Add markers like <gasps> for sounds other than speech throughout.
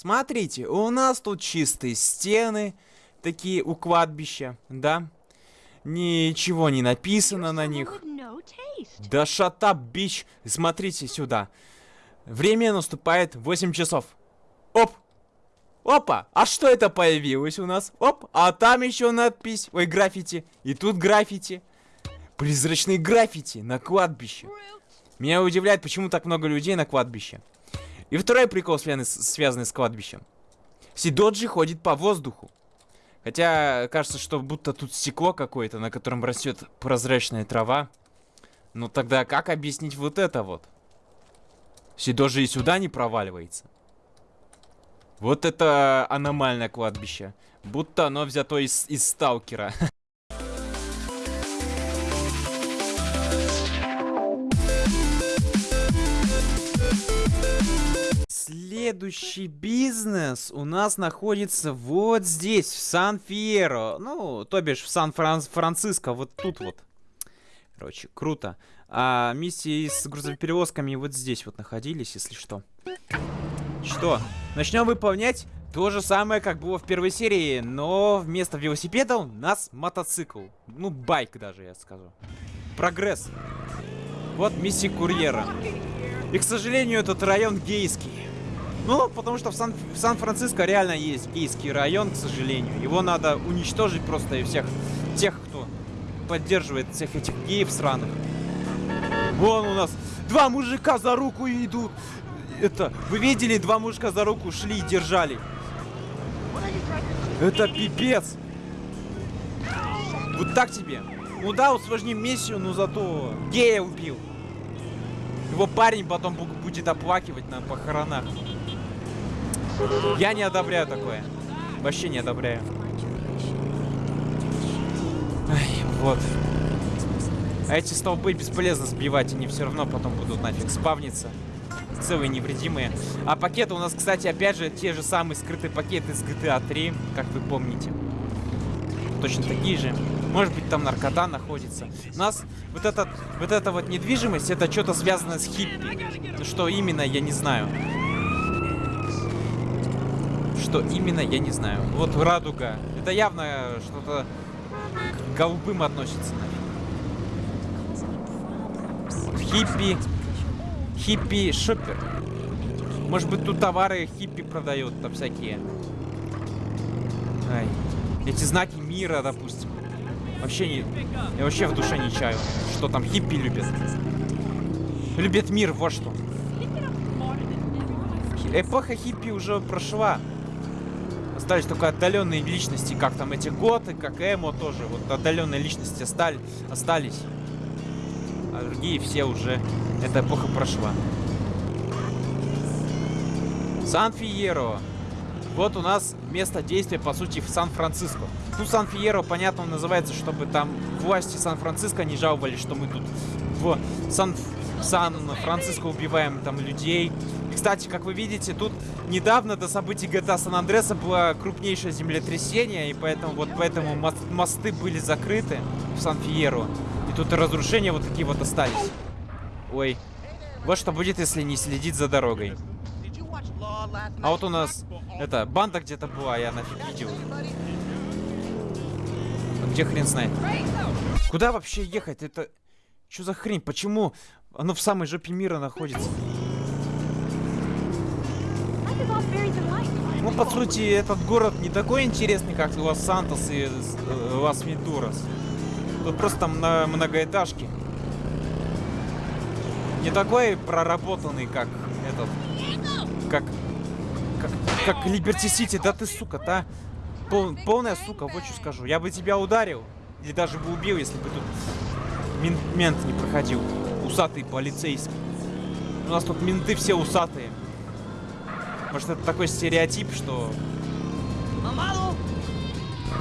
Смотрите, у нас тут чистые стены, такие у кладбища, да? Ничего не написано на них. Да шатап, бич. Смотрите сюда. Время наступает 8 часов. Оп! Опа! А что это появилось у нас? Оп! А там еще надпись. Ой, граффити. И тут граффити. Призрачные граффити на кладбище. Меня удивляет, почему так много людей на кладбище. И второй прикол, связанный с, кладбищем. Сидоджи ходит по воздуху. Хотя, кажется, что будто тут стекло какое-то, на котором растет прозрачная трава. Ну тогда как объяснить вот это вот? Сидоджи и сюда не проваливается. Вот это аномальное кладбище. Будто оно взято из, из сталкера. <laughs> Следующий бизнес у нас находится вот здесь, в Сан-Фьеро. Ну, то бишь в Сан-Франциско, вот тут вот. Короче, круто. А миссии с грузоперевозками вот здесь вот находились, если что. Что? Начнем выполнять то же самое, как было в первой серии, но вместо велосипеда у нас мотоцикл. Ну, байк даже, я скажу. Прогресс. Вот миссия курьера. И, к сожалению, этот район гейский. Ну, потому что в Сан-Франциско Сан реально есть гейский район, к сожалению. Его надо уничтожить просто и всех тех, кто поддерживает всех этих геев сраных. Вон у нас два мужика за руку идут. Это, вы видели, два мужика за руку шли и держали. Это пипец. Вот так тебе. Ну да, усложним миссию, но зато гея убил. Его парень потом будет оплакивать на похоронах. Я не одобряю такое. Вообще не одобряю. Ай, вот. А эти столбы бесполезно сбивать, они все равно потом будут нафиг спавниться. Целые невредимые. А пакеты у нас, кстати, опять же, те же самые скрытые пакеты с GTA 3, как вы помните. Точно такие же. Может быть, там наркота находится. У нас вот, этот, вот эта вот недвижимость, это что-то связано с хиппи. Что именно, я не знаю. Что именно, я не знаю. Вот радуга. Это явно что-то к голубым относится. Хиппи. Хиппи шоппер. Может быть, тут товары хиппи продают, там всякие. Ай. Эти знаки мира, допустим. Вообще не... Я вообще в душе не чаю, что там хиппи любят. Любят мир, вот что. Эпоха хиппи уже прошла. Остались только отдаленные личности, как там эти готы, как эмо тоже. Вот отдаленные личности остались. остались. А другие все уже... Эта эпоха прошла. Сан-Фиеро. Вот у нас место действия, по сути, в Сан-Франциско. Ну, Сан-Фиеро, понятно, он называется, чтобы там власти Сан-Франциско не жаловались, что мы тут в Сан-Франциско убиваем там людей. Кстати, как вы видите, тут недавно до событий GTA Сан Андреса было крупнейшее землетрясение, и поэтому вот поэтому мосты были закрыты в Сан-Фиеро. И тут разрушения вот такие вот остались. Ой. Вот что будет, если не следить за дорогой. А вот у нас, это, банда где-то была, я нафиг видел. Где хрен знает. Куда вообще ехать? Это... Что за хрень? Почему оно в самой жопе мира находится? По сути, этот город не такой интересный, как Лос-Сантос и э, Лас-Вентурас. Тут просто многоэтажке. Не такой проработанный, как этот... Как как, как Либерти Сити, да ты, сука, та. Пол, полная сука, вот что скажу. Я бы тебя ударил. Или даже бы убил, если бы тут мен, мент не проходил. Усатый полицейский. У нас тут менты все усатые. Может, это такой стереотип, что...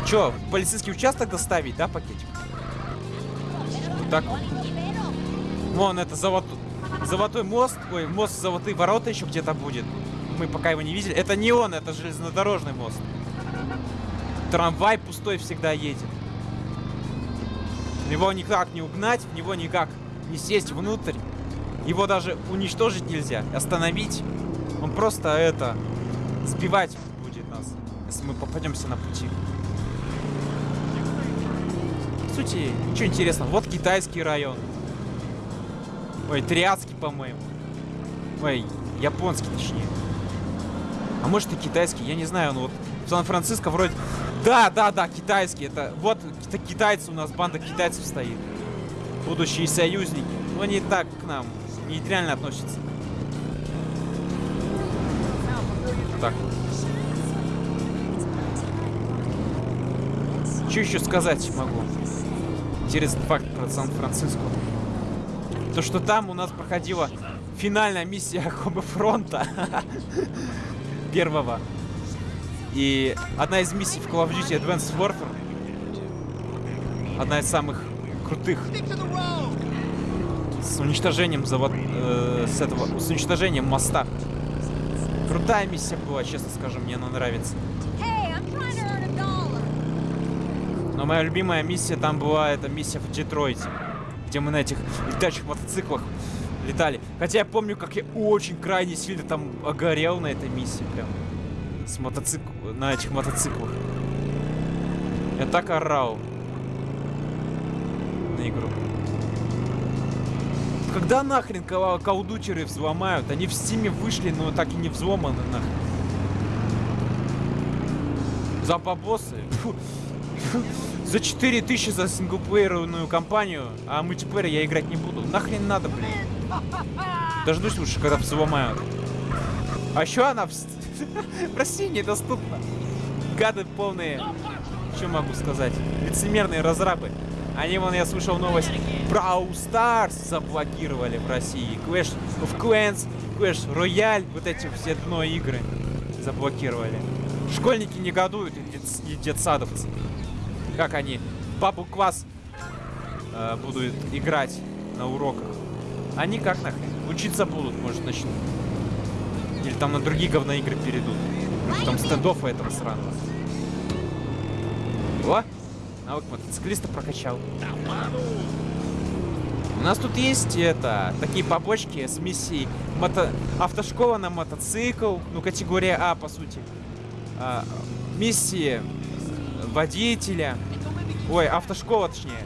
Чё, в полицейский участок доставить, да, пакетик? Вот так вот. Вон, это золотой, золотой мост. Ой, мост золотые ворота еще где-то будет мы пока его не видели. Это не он, это железнодорожный мост. Трамвай пустой всегда едет. Его никак не угнать, в него никак не сесть внутрь. Его даже уничтожить нельзя, остановить. Он просто это сбивать будет нас, если мы попадемся на пути. В сути, ничего интересного. Вот китайский район. Ой, триадский, по-моему. Ой, японский, точнее. А может и китайский, я не знаю, ну вот Сан-Франциско вроде... Да, да, да, китайский, это... Вот это китайцы у нас, банда китайцев стоит. Будущие союзники. Но они так к нам нейтрально относятся. Что еще сказать могу? Интересный факт про Сан-Франциско. То, что там у нас проходила финальная миссия <laughs> Хоба Фронта. <laughs> Первого. И одна из миссий в Call of Duty Advanced Warfare. Одна из самых крутых. С уничтожением завод... Э, с этого... С уничтожением моста. Крутая миссия была, честно скажу, мне она нравится. Но моя любимая миссия там была, это миссия в Детройте. Где мы на этих летающих мотоциклах летали. Хотя я помню, как я очень крайне сильно там огорел на этой миссии прям. С мотоцикл... На этих мотоциклах. Я так орал. На игру. Когда нахрен каудучеры взломают? Они в стиме вышли, но так и не взломаны нахрен. За бабосы. <laughs> За 4000 за синглплеерную кампанию, а мультиплеер я играть не буду. Нахрен надо, блин. Дождусь лучше, когда взломают. А еще она в... <laughs> в России недоступна. Гады полные. Что могу сказать? Лицемерные разрабы. Они, вон, я слышал новость, Brawl Stars заблокировали в России. Clash of Clans, Clash Royale, вот эти все дно игры заблокировали. Школьники негодуют и, дет, и детсадовцы. Как они бабу класс э, будут играть на уроках. Они как нахрен? Учиться будут, может, начнут. Или там на другие говноигры перейдут. Может, там стендофа этого сраного. О! Навык мотоциклиста прокачал. У нас тут есть это такие побочки с миссией мото... автошкола на мотоцикл, ну категория А по сути. А, миссии водителя. Ой, автошкола точнее.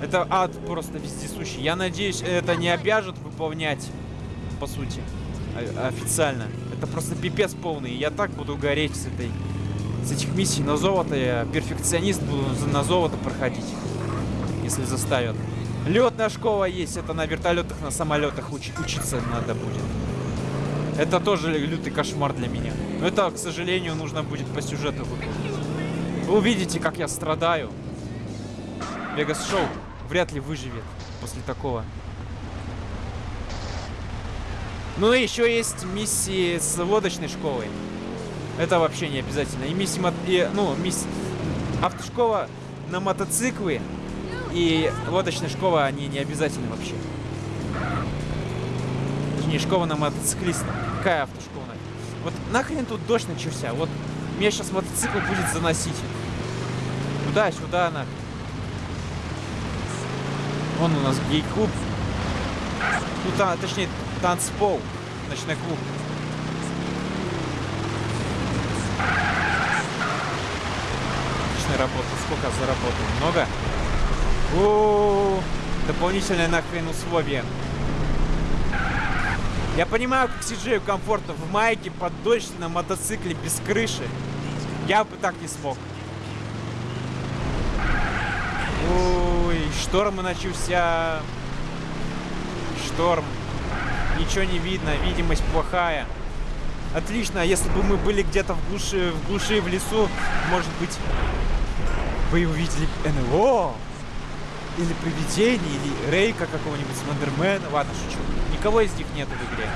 Это ад просто вездесущий. Я надеюсь, это не обяжет выполнять, по сути, официально. Это просто пипец полный. Я так буду гореть с этой с этих миссий на золото. Я перфекционист буду на золото проходить, если заставят. Летная школа есть, это на вертолетах, на самолетах уч учиться надо будет. Это тоже лютый кошмар для меня. Но это, к сожалению, нужно будет по сюжету выполнить. Вы увидите, как я страдаю. Вегас Шоу вряд ли выживет после такого. Ну и еще есть миссии с лодочной школой. Это вообще не обязательно. И миссия, и, ну, мисс... автошкола на мотоциклы и лодочная школа, они не обязательны вообще. Точнее, школа на мотоциклиста. Какая автошкола? Вот нахрен тут дождь начался? Вот меня сейчас мотоцикл будет заносить. Туда-сюда, нахрен. Вон у нас гей-клуб. Ну, та, точнее, танцпол. Ночной клуб. Отличная работа. Сколько заработал? Много? У, -у, -у дополнительное нахрен условие. Я понимаю, как Сиджею комфортно в майке под дождь на мотоцикле без крыши. Я бы так не смог. Ой, шторм начался. Шторм. Ничего не видно, видимость плохая. Отлично, если бы мы были где-то в глуши, в глуши, в лесу, может быть, вы увидели НЛО. Или привидение, или Рейка какого-нибудь Слендермена. Ладно, шучу. Никого из них нету в игре.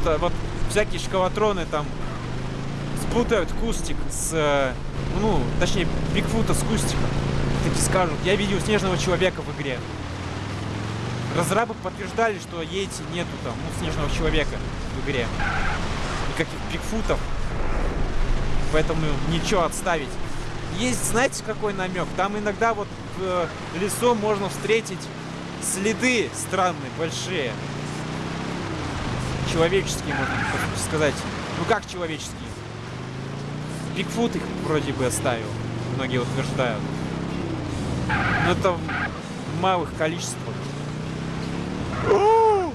Что вот всякие шкалатроны там спутают кустик с... Э, ну, точнее, Бигфута с кустиком. Таки скажут, я видел снежного человека в игре. Разрабы подтверждали, что Йети нету там, ну, снежного человека в игре. Никаких Бигфутов. Поэтому ничего отставить. Есть, знаете, какой намек? Там иногда вот в э, лесу можно встретить следы странные, большие. человеческие, можно сказать. Ну как человеческие? Бигфут их вроде бы оставил, многие утверждают. Но это в малых количествах.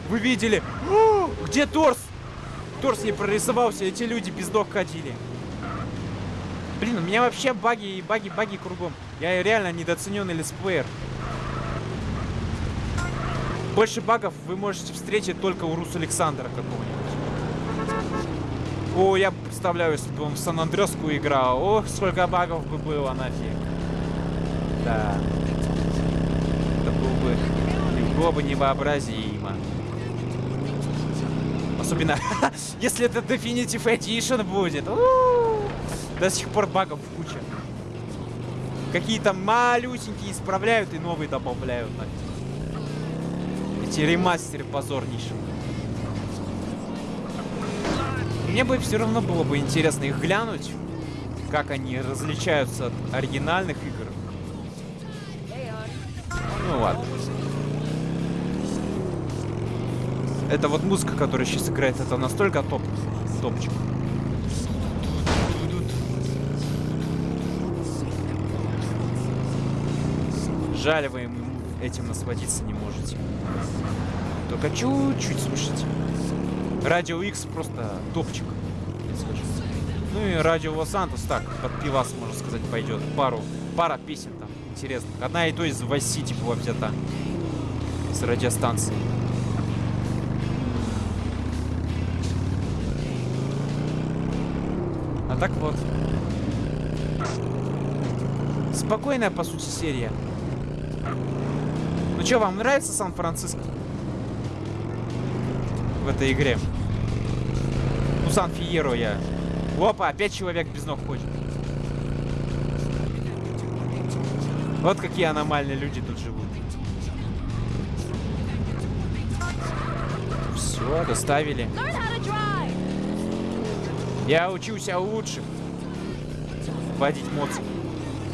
Вы видели? Где торс? Торс не прорисовался, эти люди без ног ходили. Блин, у меня вообще баги, баги, баги кругом. Я реально недооцененный летсплеер. Больше багов вы можете встретить только у Рус Александра какого-нибудь. О, я представляю, если бы он в Сан-Андреску играл. Ох, сколько багов бы было нафиг. Да. Это было бы, было бы невообразимо. Особенно, <laughs> если это Definitive Edition будет. До сих пор багов куча. Какие-то малюсенькие исправляют и новые добавляют. Эти ремастеры позорнейшие. Мне бы все равно было бы интересно их глянуть, как они различаются от оригинальных игр. Ну ладно. Это вот музыка, которая сейчас играет, это настолько топ, топчик. Жаль, вы этим насладиться не можете. Только чуть-чуть слушайте. Радио X просто топчик. Ну и Радио Лос-Сантос так, под пивас, можно сказать, пойдет. Пару, пара песен там интересных. Одна и то из Vice City была взята. С радиостанции. А так вот. Спокойная, по сути, серия. Ну что, вам нравится Сан-Франциско? В этой игре. Ну, Сан-Фиеро я. Опа, опять человек без ног ходит. Вот какие аномальные люди тут живут. Все, доставили. Я учуся лучше водить моцик.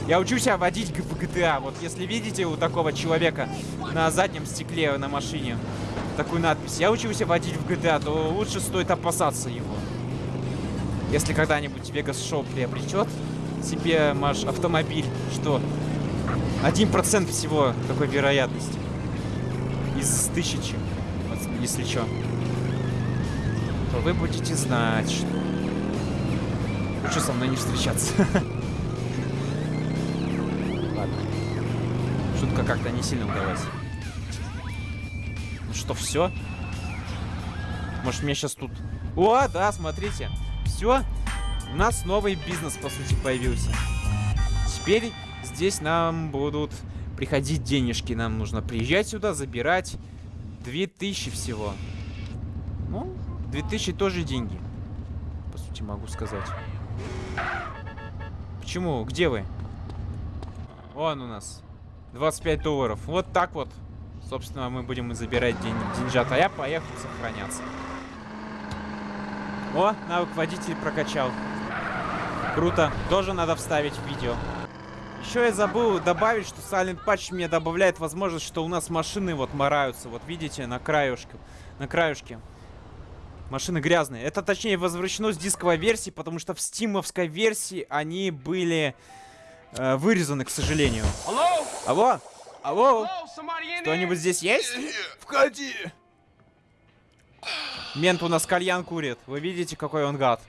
Я учусь водить в GTA. Вот если видите у такого человека на заднем стекле на машине такую надпись, я учусь водить в GTA, то лучше стоит опасаться его. Если когда-нибудь Vegas Show приобретет себе маш автомобиль, что 1% всего такой вероятности из тысячи, если что, то вы будете знать, что лучше со мной не встречаться. <laughs> Шутка как-то не сильно удалась. Ну что, все? Может, мне сейчас тут... О, да, смотрите. Все. У нас новый бизнес, по сути, появился. Теперь здесь нам будут приходить денежки. Нам нужно приезжать сюда, забирать 2000 всего. Ну, 2000 тоже деньги. По сути, могу сказать. Почему? Где вы? Вон у нас. 25 долларов. Вот так вот. Собственно, мы будем забирать день, деньжат. А я поехал сохраняться. О, навык водитель прокачал. Круто. Тоже надо вставить в видео. Еще я забыл добавить, что Silent Patch мне добавляет возможность, что у нас машины вот мораются. Вот видите, на краюшке. На краюшке. Машины грязные. Это, точнее, возвращено с дисковой версии, потому что в стимовской версии они были э, вырезаны, к сожалению. Алло? Алло? Алло? Кто-нибудь здесь есть? Входи! Мент у нас кальян курит. Вы видите, какой он гад?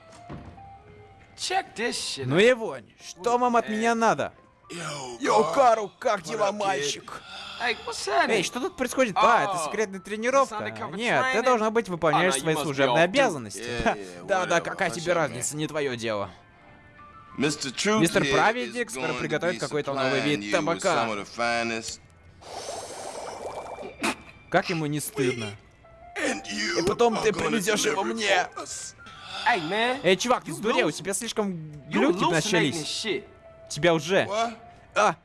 Ну и вонь. Что вам от меня надо? Йоу, Кару, как дела, мальчик? Эй, что тут происходит? А, это секретная тренировка. Нет, ты должна быть выполняешь свои служебные обязанности. Да-да, какая тебе разница, не твое дело. Мистер Праведник скоро приготовит какой-то новый вид табака. Как ему не стыдно? И потом ты привезешь его мне. Эй, чувак, ты сдурел, у тебя слишком глюки начались. Тебя уже. А,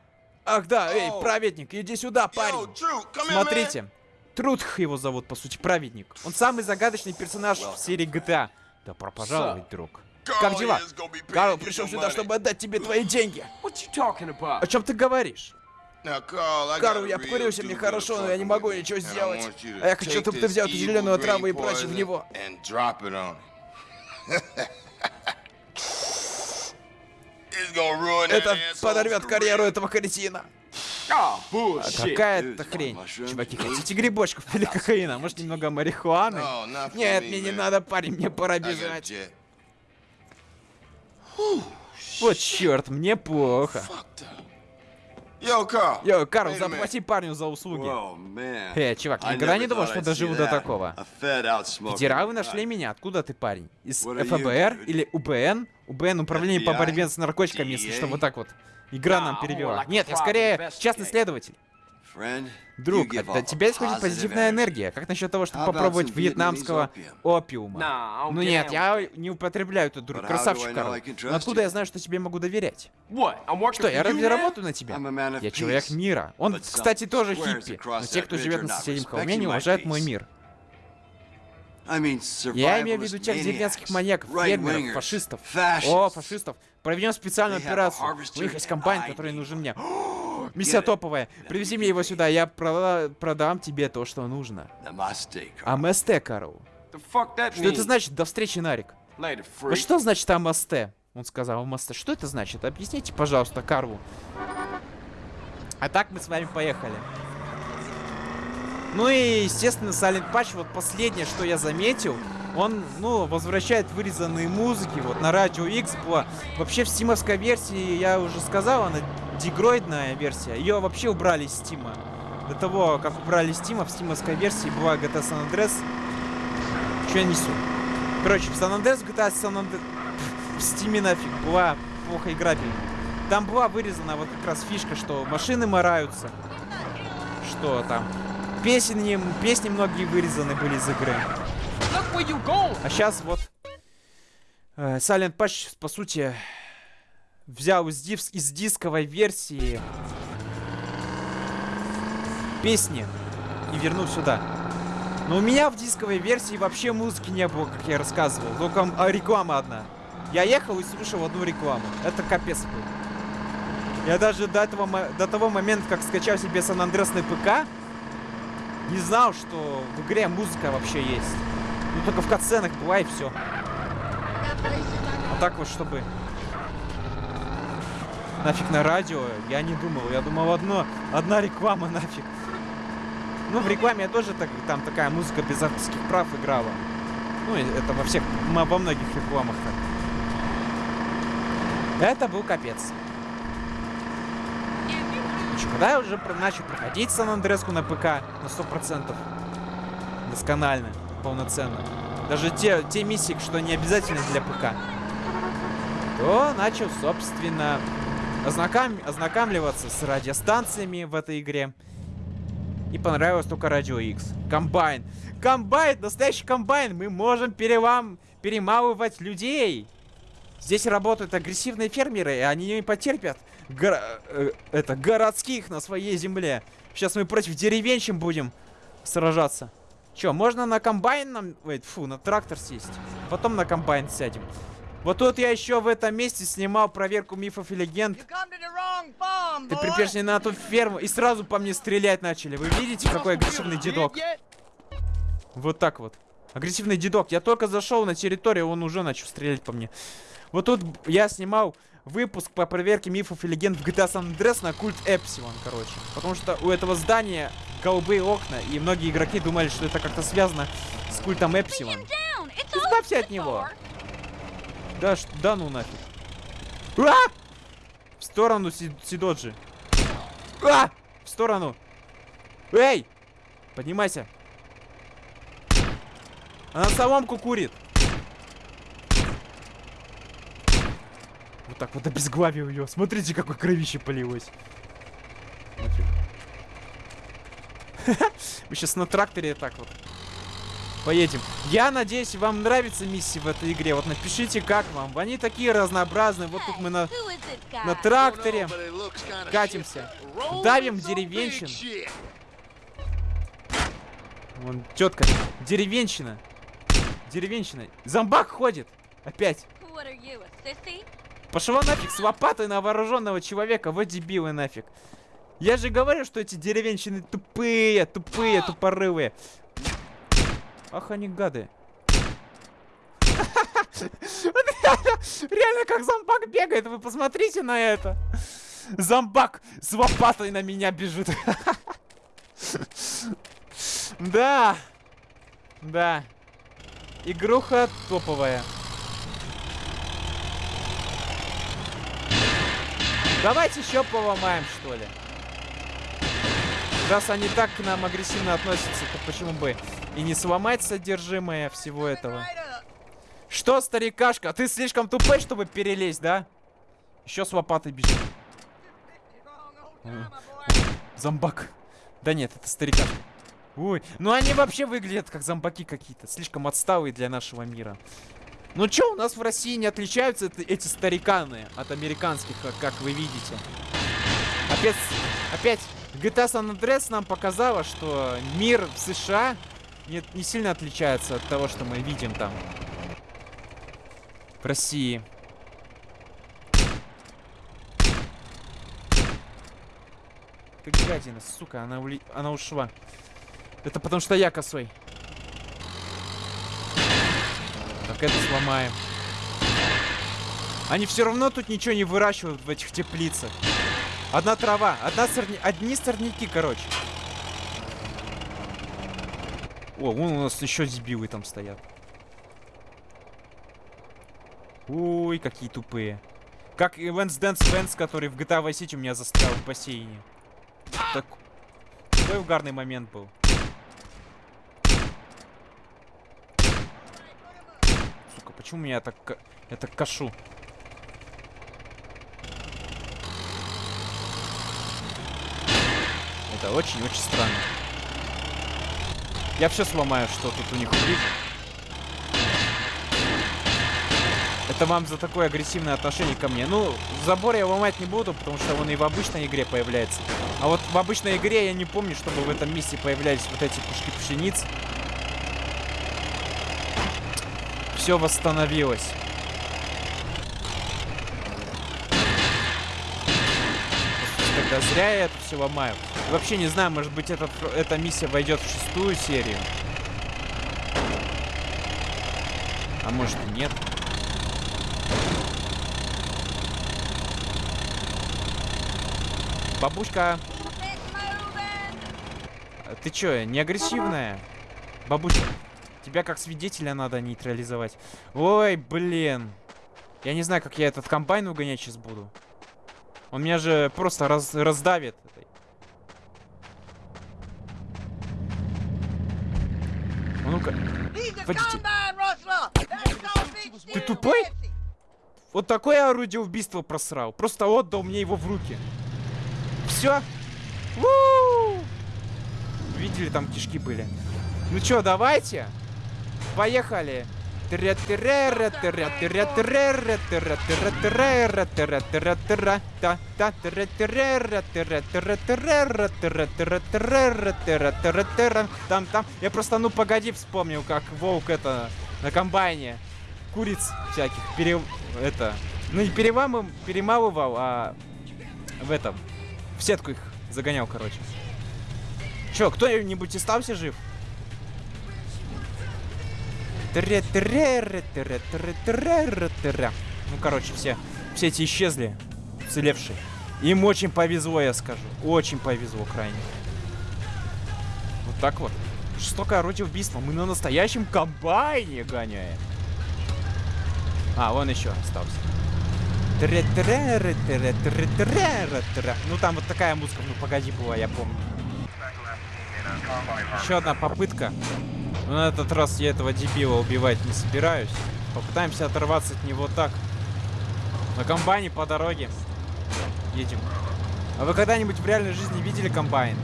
ах да, эй, праведник, иди сюда, парень. Смотрите. Трудх его зовут, по сути, праведник. Он самый загадочный персонаж в серии GTA. Добро пожаловать, друг. Как дела? Карл пришел сюда, чтобы отдать тебе твои деньги. О чем ты говоришь? Карл, я покурился, мне хорошо, но я не могу ничего сделать. А я хочу, чтобы ты взял эту зеленую траву и бросил в него. Это подорвет карьеру этого кретина. А какая-то хрень. Чуваки, хотите грибочков или кокаина? Может, немного марихуаны? Нет, мне не надо, парень, мне пора бежать. Вот черт, мне плохо. Йоу, Карл, заплати парню за услуги. Эй, чувак, никогда не думал, что доживу до такого. Федералы нашли меня. Откуда ты, парень? Из ФБР или УБН? УБН, Управление по борьбе с наркотиками, если что, вот так вот. Игра нам перевела. Нет, я скорее частный следователь. Друг, от тебя исходит позитивная энергия. Как насчет того, чтобы попробовать вьетнамского опиума? Ну нет, я не употребляю этот друг. Красавчик, Карл. Но откуда я знаю, что тебе могу доверять? Что, я разве работаю на тебя? Я человек мира. Он, кстати, тоже хиппи. Но те, кто живет на соседнем холме, не уважают мой мир. Я имею в виду тех деревенских маньяков, фермеров, фашистов. О, фашистов. Проведем специальную операцию. У них есть комбайн, который нужен мне. <gasps> Миссия топовая. Привези мне его сюда, я продам тебе то, что нужно. Аместе, Карл. Что это значит? До встречи, Нарик. А что значит Амасте? Он сказал Амасте. Что это значит? Объясните, пожалуйста, Карву. А так мы с вами поехали. Ну и, естественно, Silent Patch, вот последнее, что я заметил, он, ну, возвращает вырезанные музыки, вот на Радио X была. Вообще в стимовской версии, я уже сказал, она дегроидная версия, ее вообще убрали из стима. До того, как убрали стима, в стимовской версии была GTA San Andreas. Что я несу? Короче, в San Andreas GTA San Andreas... В стиме нафиг была плохо играбельная. Там была вырезана вот как раз фишка, что машины мараются. Что там? Песни, песни многие вырезаны были из игры. А сейчас вот э, Silent Patch, по сути, взял из, дис из дисковой версии песни и вернул сюда. Но у меня в дисковой версии вообще музыки не было, как я рассказывал. Только а, реклама одна. Я ехал и слушал одну рекламу. Это капец был. Я даже до, этого, до того момента, как скачал себе Сан Андреас на ПК, не знал, что в игре музыка вообще есть. Ну, только в катсценах была и все. А так вот, чтобы... Нафиг на радио, я не думал. Я думал, одно, одна реклама нафиг. Ну, в рекламе я тоже так, там такая музыка без авторских прав играла. Ну, это во всех, во многих рекламах. Это был капец. Короче, когда я уже начал проходить Сан Андреску на ПК на 100%, досконально, полноценно, даже те, те миссии, что не обязательно для ПК, то начал, собственно, ознаком... ознакомливаться с радиостанциями в этой игре. И понравилось только Радио X. Комбайн. Комбайн! Настоящий комбайн! Мы можем перелам... перемалывать людей! Здесь работают агрессивные фермеры, и они не потерпят горо э, это, городских на своей земле. Сейчас мы против деревенщин будем сражаться. Че, можно на комбайн нам... Ой, фу, на трактор сесть. Потом на комбайн сядем. Вот тут я еще в этом месте снимал проверку мифов и легенд. Ты припешь не на ту ферму и сразу по мне стрелять начали. Вы видите, какой агрессивный дедок? Вот так вот. Агрессивный дедок. Я только зашел на территорию, он уже начал стрелять по мне. Вот тут я снимал выпуск по проверке мифов и легенд в GTA San Andreas на культ Эпсилон, короче. Потому что у этого здания голубые окна, и многие игроки думали, что это как-то связано с культом Эпсилон. Избавься от него! Да, да ну нафиг. А! В сторону, Си Сидоджи. А! В сторону. Эй! Поднимайся. Она соломку курит. Вот так вот обезглавил ее. Смотрите, какой кровище полилось. <laughs> Мы сейчас на тракторе так вот поедем. Я надеюсь, вам нравится миссия в этой игре. Вот напишите, как вам. Они такие разнообразные. Вот тут мы на, на тракторе катимся. Давим деревенщин. Вон тетка. Деревенщина. Деревенщина. Зомбак ходит. Опять. Пошла нафиг с лопатой на вооруженного человека. Вот дебилы нафиг. Я же говорю, что эти деревенщины тупые, тупые, <gasps> тупорывые. Ах, они гады. Реально, как зомбак бегает, вы посмотрите на это. Зомбак с лопатой на меня бежит. <laughs> Да. Да. Игруха топовая. Давайте еще поломаем, что ли. Раз они так к нам агрессивно относятся, то почему бы и не сломать содержимое всего этого? Что, старикашка, ты слишком тупой, чтобы перелезть, да? Еще с лопатой бежит. Зомбак. Да нет, это старикашка. Ой, ну они вообще выглядят как зомбаки какие-то. Слишком отсталые для нашего мира. Ну чё, у нас в России не отличаются эти стариканы от американских, как, как вы видите. Опять, опять GTA San Andreas нам показала, что мир в США не, не сильно отличается от того, что мы видим там. В России. Ты гадина, сука, она, ули... она ушла. Это потому что я косой. Это сломаем. Они все равно тут ничего не выращивают в этих теплицах. Одна трава, одна сорня... одни сорняки, короче. О, вон у нас еще дебилы там стоят. Ой, какие тупые. Как и Венс Дэнс Венс, который в GTA Vice City у меня застрял в бассейне. Так... Какой угарный момент был. Сука, почему меня так... Так кашу? Это очень-очень странно. Я все сломаю, что тут у них увижу. Это вам за такое агрессивное отношение ко мне. Ну, забор я ломать не буду, потому что он и в обычной игре появляется. А вот в обычной игре я не помню, чтобы в этом месте появлялись вот эти пушки пшениц. Все восстановилось. Тогда зря я это все ломаю. Вообще не знаю, может быть этот, эта миссия войдет в шестую серию. А может и нет. Бабушка. Ты чё, не агрессивная? Бабушка, тебя как свидетеля надо нейтрализовать. Ой, блин. Я не знаю, как я этот комбайн угонять сейчас буду. Он меня же просто раз, раздавит. А ну-ка. Ты тупой? Вот такое орудие убийства просрал. Просто отдал мне его в руки. Все. Видели, там кишки были. Ну что, давайте. Поехали. Там, там. Я просто, ну погоди, вспомнил, как волк это на комбайне куриц всяких пере... это... Ну не перемалывал, перемалывал, а в этом... В сетку их загонял, короче. Чё, кто-нибудь остался жив? Ну, короче, все, все эти исчезли, уцелевшие. Им очень повезло, я скажу. Очень повезло крайне. Вот так вот. Жестокое орудие убийства. Мы на настоящем комбайне гоняем. А, вон еще остался. Ну там вот такая музыка, ну погоди была, я помню. Еще одна попытка. Но на этот раз я этого дебила убивать не собираюсь. Попытаемся оторваться от него так. На комбайне по дороге. Едем. А вы когда-нибудь в реальной жизни видели комбайн?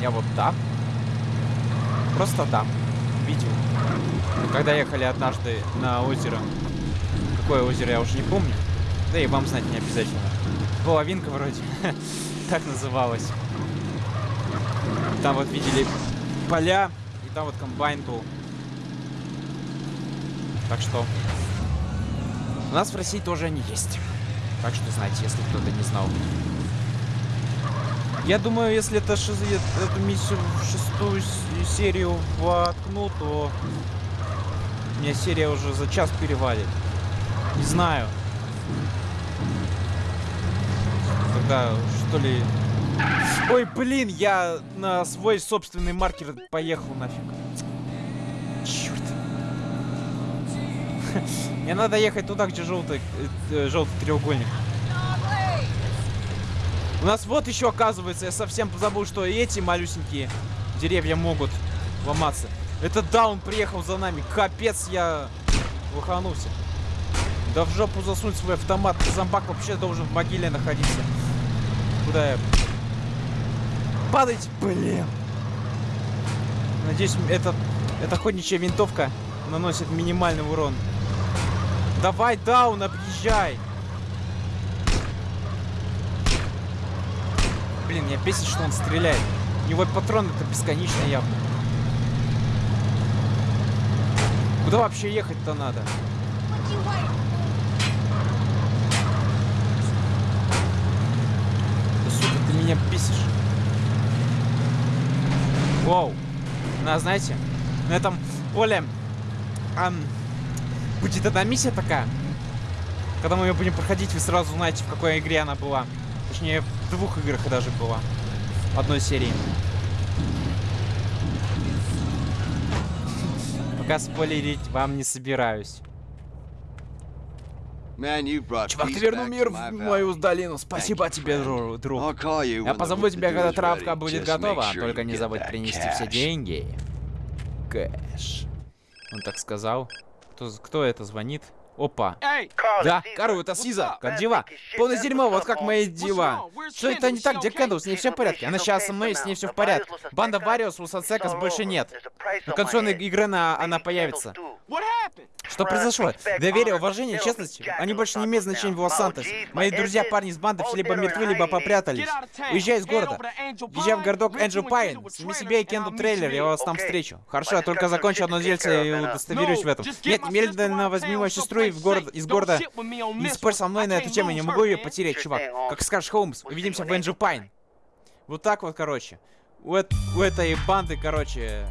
Я вот да. Просто да. Видел. Когда ехали однажды на озеро. Какое озеро, я уже не помню. Да и вам знать не обязательно. Половинка вроде. <laughs> так называлась. Там вот видели поля там вот комбайн был. Так что... У нас в России тоже они есть. Так что знаете, если кто-то не знал. Я думаю, если это шиз... эту миссию в шестую серию воткну, то меня серия уже за час перевалит. Не знаю. Тогда, что ли... Ой, блин, я на свой собственный маркер поехал нафиг. Черт. <laughs> Мне надо ехать туда, где желтый, э, желтый треугольник. У нас вот еще оказывается, я совсем забыл, что эти малюсенькие деревья могут ломаться. Это Даун приехал за нами. Капец, я лоханулся. Да в жопу засунуть свой автомат. Зомбак вообще должен в могиле находиться. Куда я? Падайте, блин. Надеюсь, эта, эта охотничья винтовка наносит минимальный урон. Давай, Даун, объезжай. Блин, меня бесит, что он стреляет. У него патрон это бесконечно явно. Куда вообще ехать-то надо? Да, сука, ты меня бесишь. Воу. На, знаете, на этом поле ам, будет одна миссия такая. Когда мы ее будем проходить, вы сразу знаете, в какой игре она была. Точнее, в двух играх даже была. В одной серии. Пока спойлерить вам не собираюсь. Чувак, ты вернул мир в мою долину. Спасибо тебе, друг. Я позову тебя, когда травка будет готова. Только не забудь принести все деньги. Кэш. Он так сказал. Кто, кто это звонит? Опа. Да, Кару, это Сиза. Как дела? Полное дерьмо, вот как мои дела. Что это не так, где Кэндл? С ней все в порядке. Она сейчас со мной, с ней все в порядке. Банда Вариус, Лусацекас больше нет. На консольной игры она, она появится. Что произошло? Доверие, уважение, честность, они больше не имеют значения в Лос-Сантос. Мои друзья, парни из банды, все либо мертвы, либо попрятались. Уезжай из города. Езжай в городок Энджел Пайн. Сними себе и Кенду трейлер, я вас там встречу. Хорошо, я только закончу одно дельце и удостоверюсь в этом. Нет, немедленно возьми мою сестру и в город, из города. Не спорь со мной на эту тему, я не могу ее потерять, чувак. Как скажешь, Холмс, увидимся в Энджел Пайн. Вот так вот, короче. У, э у этой банды, короче,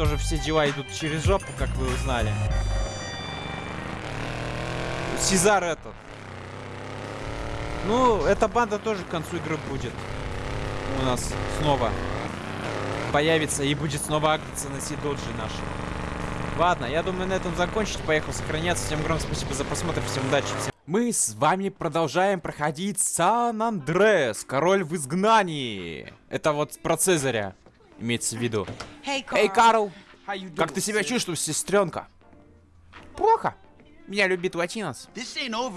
тоже все дела идут через жопу, как вы узнали. Сезар этот. Ну, эта банда тоже к концу игры будет. У нас снова появится и будет снова акция на Сидоджи наши. Ладно, я думаю на этом закончить. Поехал сохраняться. Всем огромное спасибо за просмотр. Всем удачи. Всем... Мы с вами продолжаем проходить Сан-Андрес. Король в изгнании. Это вот про Цезаря имеется в виду. Эй, hey, Карл! Как ты себя чувствуешь, сестренка? Плохо. Меня любит Латинос.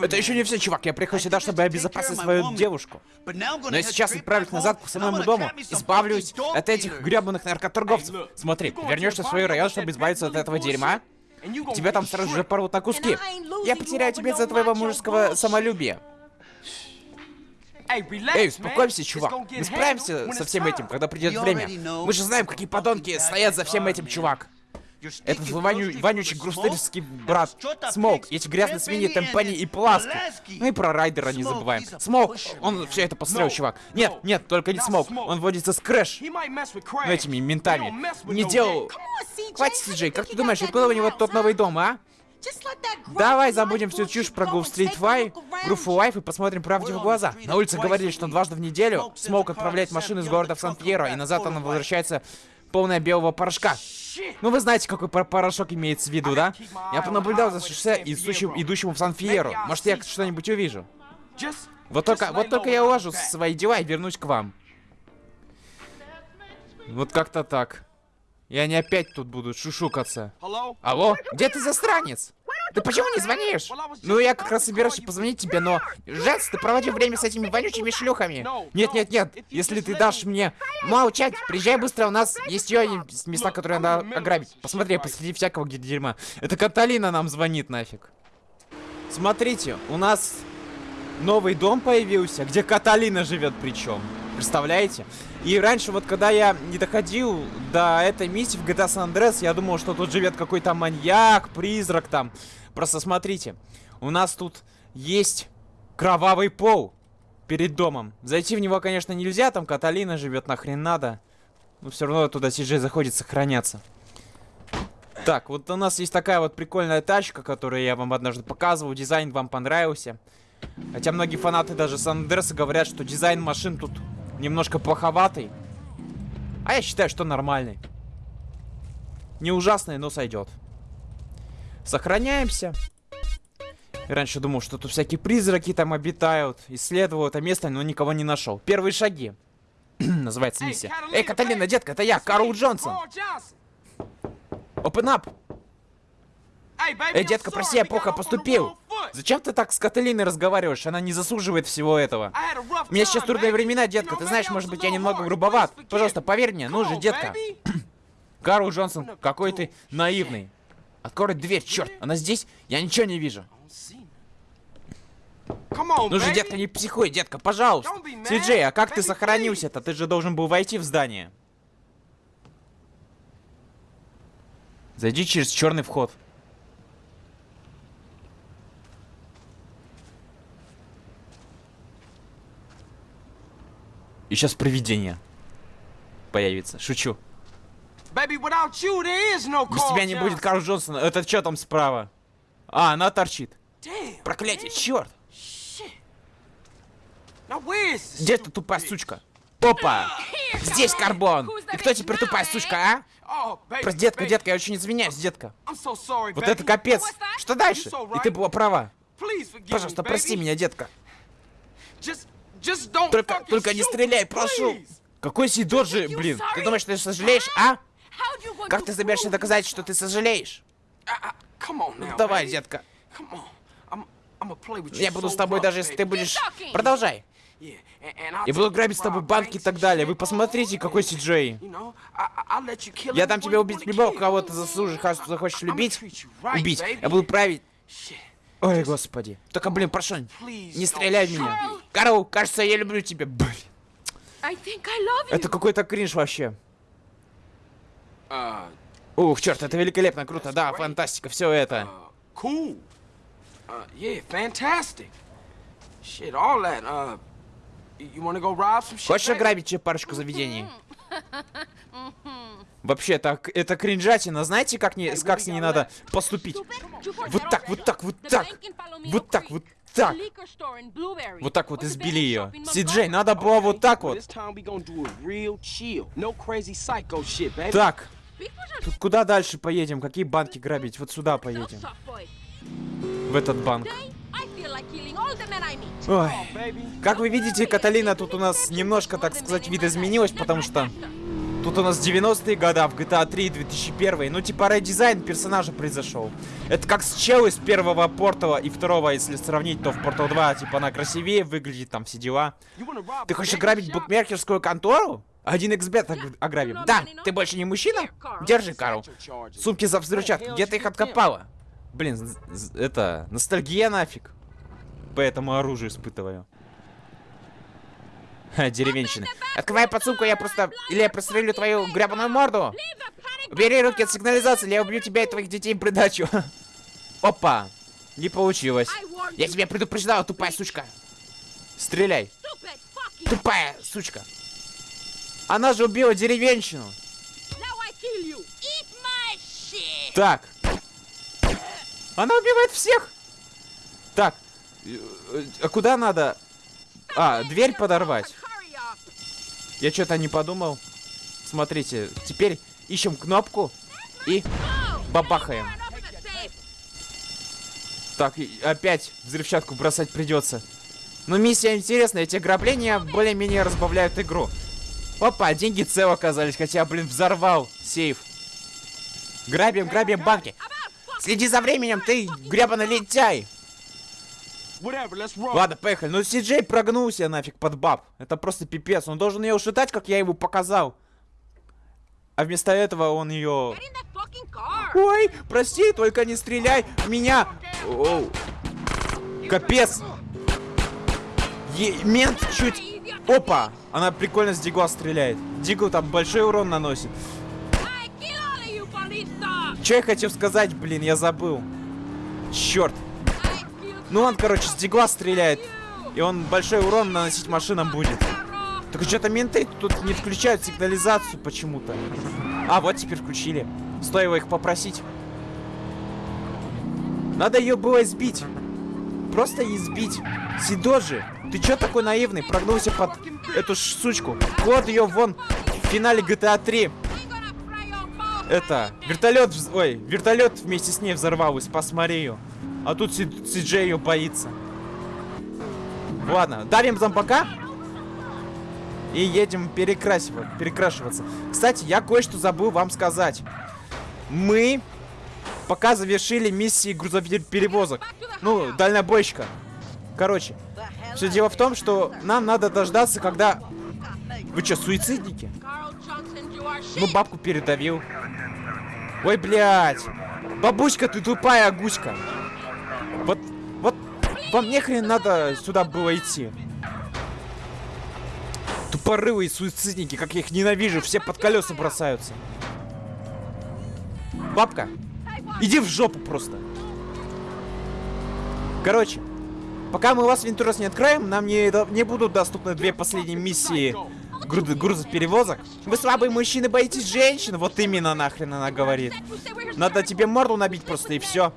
Это еще не все, чувак. Я приехал сюда, чтобы обезопасить свою девушку. Но я сейчас отправлюсь назад к самому дому. Избавлюсь от этих гребаных наркоторговцев. Смотри, вернешься в свой район, чтобы избавиться от этого дерьма. Тебя там сразу же порвут на куски. Я потеряю тебя из-за твоего мужеского самолюбия. Эй, успокойся, чувак. Мы справимся со всем этим, когда придет время. Мы же знаем, какие подонки стоят за всем этим, чувак. Этот воню, вонючий гроувстритский брат Смок, эти грязные свиньи Тенпенни и Пуласки. Ну и про Райдера не забываем. Смок, он все это построил, чувак. Нет, нет, только не Смок. Он водится с CRASH. Ну этими ментами. Не делал... Хватит, Сиджей, как ты думаешь, откуда у него тот новый дом, а? Давай забудем всю чушь про Grove Street For, Grove for Life и посмотрим правде в глаза. На улице говорили, что дважды в неделю Смок отправляет машину из города в Сан-Фьеро, и назад она возвращается полная белого порошка. Ну вы знаете, какой порошок имеется в виду, да? Я понаблюдал за шоссе, идущим, идущему в Сан-Фьеро. Может, я что-нибудь увижу. Вот только, вот только я уложу свои дела и вернусь к вам. Вот как-то так. Я не опять тут буду шушукаться. Алло? Где ты засранец? Ты почему не звонишь? Ну, я как раз собираюсь позвонить тебе, но... Жец, ты проводил время с этими вонючими шлюхами. Нет, нет, нет. Если ты дашь мне молчать, приезжай быстро, у нас есть еще места, которые надо ограбить. Посмотри, посреди всякого дерьма. Это Каталина нам звонит нафиг. Смотрите, у нас новый дом появился, где Каталина живет причем. Представляете? И раньше, вот когда я не доходил до этой миссии в GTA San Andreas, я думал, что тут живет какой-то маньяк, призрак там. Просто смотрите, у нас тут есть кровавый пол. перед домом. Зайти в него, конечно, нельзя, там Каталина живет, нахрен надо. Но все равно туда Сиджей заходит сохраняться. Так, вот у нас есть такая вот прикольная тачка, которую я вам однажды показывал. Дизайн вам понравился. Хотя многие фанаты даже сан говорят, что дизайн машин тут немножко плоховатый. А я считаю, что нормальный. Не ужасный, но сойдет. Сохраняемся. Раньше думал, что тут всякие призраки там обитают. Исследовал это место, но никого не нашел. Первые шаги. <clears throat> Называется миссия. Эй, Каталина, детка, это я, Карл Джонсон. Open up. Эй, детка, прости, я плохо поступил. Зачем ты так с Каталиной разговариваешь? Она не заслуживает всего этого. У меня сейчас трудные времена, детка. Ты знаешь, может быть, я немного грубоват. Пожалуйста, поверь мне. Ну же, детка. <clears throat> Карл Джонсон, какой ты наивный. Открой дверь, черт. Она здесь? Я ничего не вижу. Ну же, детка, не психуй, детка, пожалуйста. Сиджей, а как ты сохранился-то? Ты же должен был войти в здание. Зайди через черный вход. И сейчас привидение появится. Шучу. Без тебя не будет Карл Джонсона. Это что там справа? А, она торчит. Проклятие, черт! Где ты тупая сучка? Опа! Здесь карбон! И кто теперь тупая сучка, а? Oh, Просто, детка, детка, я очень извиняюсь, детка. Вот это капец. Что дальше? И ты была права. Пожалуйста, прости меня, детка. Только, только не стреляй, прошу. Какой Сидоджи, блин? Ты думаешь, ты сожалеешь, а? Как ты собираешься доказать, что ты сожалеешь? Ну, давай, детка. Я буду с тобой даже если ты будешь... Продолжай. Я буду грабить с тобой банки и так далее. Вы посмотрите, какой Сиджей. Я дам тебе убить любого, кого ты заслужишь, захочешь любить. Убить. Я буду править. Ой, господи. Только, блин, прошу, не стреляй в меня. Карл, кажется, я люблю тебя. Блин. Это какой-то кринж вообще. Uh, Ух, черт, это великолепно, круто, да, фантастика, все это. Uh, uh, yeah, fantastic. Shit, all that, uh, Хочешь ограбить парочку заведений? <laughs> Вообще, так, это кринжатина. Знаете, как, не, как с ней надо поступить? Вот так, вот так, вот так. Вот так, вот так. Вот так вот избили ее. Сиджей, надо было вот так вот. Так. Тут куда дальше поедем? Какие банки грабить? Вот сюда поедем. В этот банк. Ой. Как вы видите, Каталина тут у нас немножко, так сказать, вид изменилась, потому что тут у нас 90-е года в GTA 3 2001. Ну, типа, редизайн персонажа произошел. Это как с чел из первого Портала и второго, если сравнить, то в Портал 2, типа, она красивее выглядит, там все дела. Ты хочешь ограбить букмекерскую контору? Один эксбет ограбим. Да, ты больше не мужчина? Держи, Карл. Сумки за взрывчатку, где ты их откопала? Блин, это, ностальгия нафиг по этому оружию испытываю. Ха, деревенщина. Открывай подсумку, я просто... Или я прострелю твою гребаную морду. Убери руки от сигнализации, или я убью тебя и твоих детей в придачу. <laughs> Опа. Не получилось. Я тебя предупреждала, тупая сучка. Стреляй. Тупая сучка. Она же убила деревенщину. Так. Она убивает всех. Так, а куда надо? А, дверь подорвать. Я что-то не подумал. Смотрите, теперь ищем кнопку и бабахаем. Так, опять взрывчатку бросать придется. Но миссия интересная, эти ограбления более-менее разбавляют игру. Опа, деньги цел оказались, хотя, блин, взорвал сейф. Грабим, грабим банки. Следи за временем, ты гребаный лентяй. Ладно, поехали. Ну, Сиджей прогнулся нафиг под баб. Это просто пипец. Он должен ее ушатать, как я его показал. А вместо этого он ее... Ой, прости, только не стреляй в меня. Оу. Капец. Е мент чуть... Опа! Она прикольно с Дигла стреляет. Дигл там большой урон наносит. Что я хотел сказать, блин, я забыл. Черт. Ну он, короче, с дигла стреляет. И он большой урон наносить машинам будет. Так что-то менты тут не включают сигнализацию почему-то. А, вот теперь включили. Стоило их попросить. Надо ее было сбить. Просто избить. Сидожи, ты чё такой наивный? Прогнулся под эту сучку. Вот ее вон в финале GTA 3. Это, вертолет, ой, вертолет вместе с ней взорвалась, посмотри ее. А тут Си, Си ее боится. Ладно, давим зомбака. И едем перекрасивать, перекрашиваться. Кстати, я кое-что забыл вам сказать. Мы пока завершили миссии грузоперевозок. Ну, дальнобойщика. Короче, все дело в том, что нам надо дождаться, когда... Вы что, суицидники? Ну, бабку передавил. Ой, блядь. Бабушка, ты тупая гуська. Вам нехрен надо сюда было идти. Тупорылые суицидники, как я их ненавижу, все под колеса бросаются. Бабка, иди в жопу просто. Короче, пока мы вас Вентурас не откроем, нам не, не будут доступны две последние миссии груз, грузоперевозок. Вы слабые мужчины, боитесь женщин? Вот именно нахрен она говорит. Надо тебе морду набить просто и все.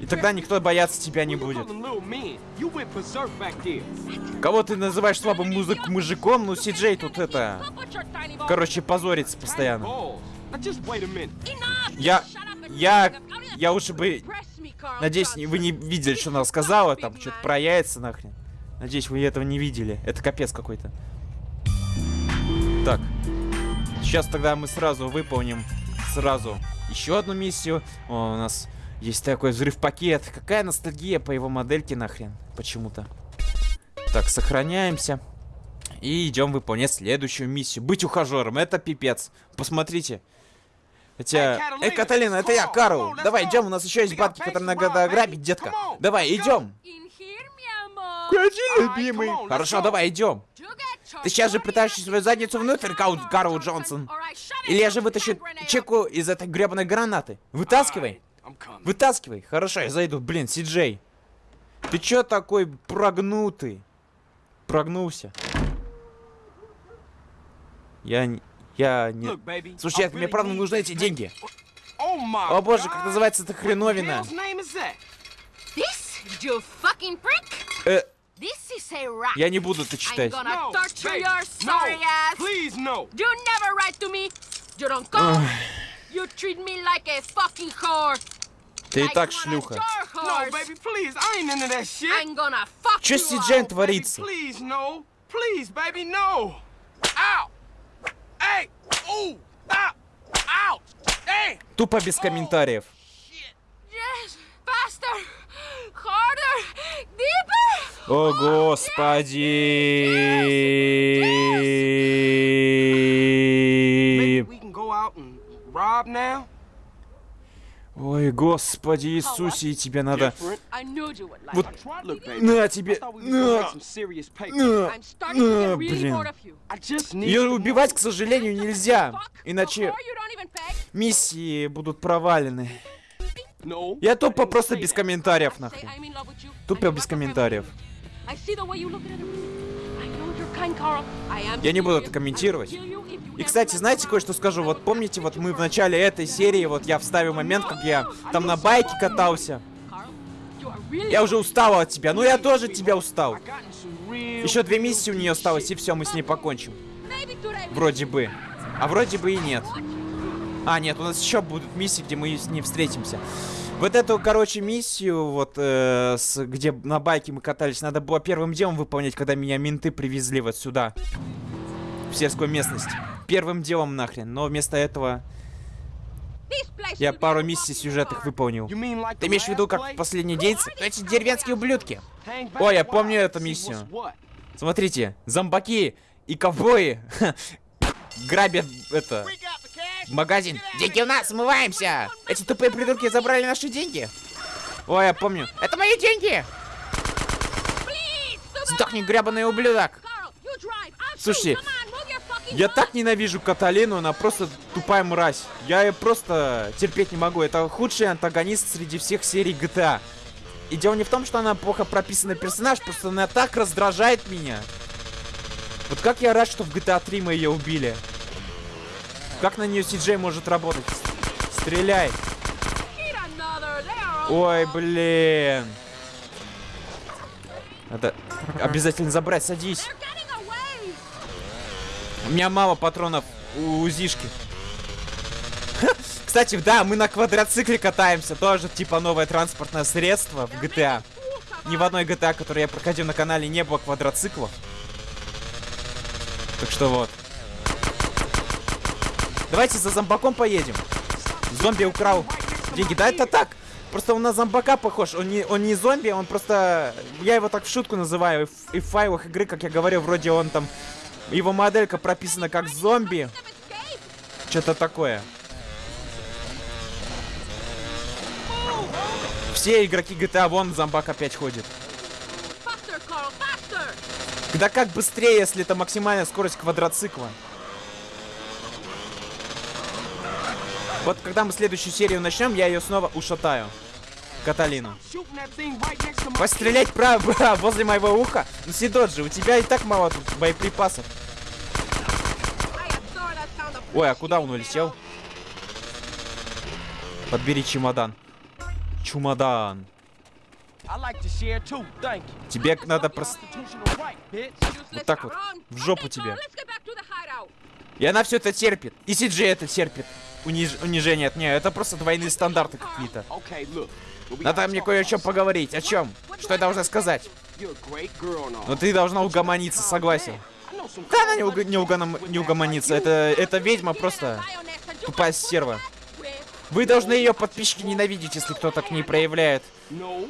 И тогда никто бояться тебя не будет. Кого ты называешь слабым музык мужиком? Ну, Си-Джей тут это... Короче, позорится постоянно. Я... Я... Я лучше бы... Надеюсь, вы не видели, что она сказала, там, что-то про яйца нахрен. Надеюсь, вы этого не видели. Это капец какой-то. Так. Сейчас тогда мы сразу выполним сразу еще одну миссию. О, у нас есть такой взрыв-пакет. Какая ностальгия по его модельке нахрен. Почему-то. Так, сохраняемся. И идем выполнять следующую миссию. Быть ухажером. Это пипец. Посмотрите. Хотя... Эй, Каталина, это я, Карл. Давай, идем, у нас еще есть бабки, которые надо ограбить, детка. Давай, идем. Ходи, любимый. Хорошо, давай, идем. Ты сейчас же пытаешься свою задницу внутрь, Карл Джонсон. Или я же вытащу чеку из этой гребаной гранаты. Вытаскивай. Вытаскивай. Хорошо, я зайду. Блин, Си-Джей. Ты чё такой прогнутый? Прогнулся. Я... Я не... Слушай, мне правда нужны эти деньги. О боже, как называется эта хреновина? Э, я не буду это читать. Ты и так шлюха. Че с Сиджен творится? Тупо без комментариев. О, господи! Ой, господи Иисусе, и тебе надо... Вот, на тебе, на, на, на, блин. Ее убивать, к сожалению, нельзя, иначе миссии будут провалены. Я тупо просто без комментариев, нахуй. Тупо без комментариев. Я не буду это комментировать. И, кстати, знаете, кое-что скажу? Вот помните, вот мы в начале этой серии, вот я вставил момент, как я там на байке катался. Я уже устал от тебя. Ну, я тоже тебя устал. Еще две миссии у нее осталось, и все, мы с ней покончим. Вроде бы. А вроде бы и нет. А, нет, у нас еще будут миссии, где мы с ней встретимся. Вот эту, короче, миссию, вот, э, с, где на байке мы катались, надо было первым делом выполнять, когда меня менты привезли вот сюда. В сельскую местность. Первым делом нахрен. Но вместо этого... Я пару миссий сюжетных выполнил. Ты имеешь в виду, как в последний день? Эти деревенские ублюдки. О, я помню эту миссию. Смотрите, зомбаки и ковбои <laughs> грабят это магазин. Деньги у нас, смываемся! Эти тупые придурки забрали наши деньги. Ой, я помню. Это мои деньги! Сдохни, гребаный ублюдок! Слушайте, я так ненавижу Каталину, она просто тупая мразь. Я ее просто терпеть не могу. Это худший антагонист среди всех серий GTA. И дело не в том, что она плохо прописанный персонаж, просто она так раздражает меня. Вот как я рад, что в GTA 3 мы ее убили. Как на нее CJ может работать? Стреляй. Ой, блин. Надо обязательно забрать, садись. У меня мало патронов у УЗИшки. <laughs> Кстати, да, мы на квадроцикле катаемся. Тоже типа новое транспортное средство в GTA. Ни в одной GTA, которую я проходил на канале, не было квадроциклов. Так что вот. Давайте за зомбаком поедем. Зомби украл деньги. Да это так. Просто он на зомбака похож. Он не, он не зомби, он просто... Я его так в шутку называю. И в, файлах игры, как я говорил, вроде он там... Его моделька прописана как зомби. Что-то такое. Все игроки GTA, вон зомбак опять ходит. Да как быстрее, если это максимальная скорость квадроцикла? Вот когда мы следующую серию начнем, я ее снова ушатаю. Каталину. Пострелять право <laughs> возле моего уха? Ну, Сидоджи, у тебя и так мало тут боеприпасов. Ой, а куда он улетел? Подбери чемодан. Чемодан. Тебе надо просто... Вот так вот. В жопу тебе. И она все это терпит. И Сиджи это терпит. Униж... Унижение от нее. Это просто двойные стандарты какие-то. Надо мне кое о чем поговорить. О чем? Что я должна сказать? Но ты должна угомониться, согласен. Да, она не, уг... не, угоном... не угомонится. Это... это ведьма просто тупая стерва. Вы должны ее подписчики ненавидеть, если кто-то к ней проявляет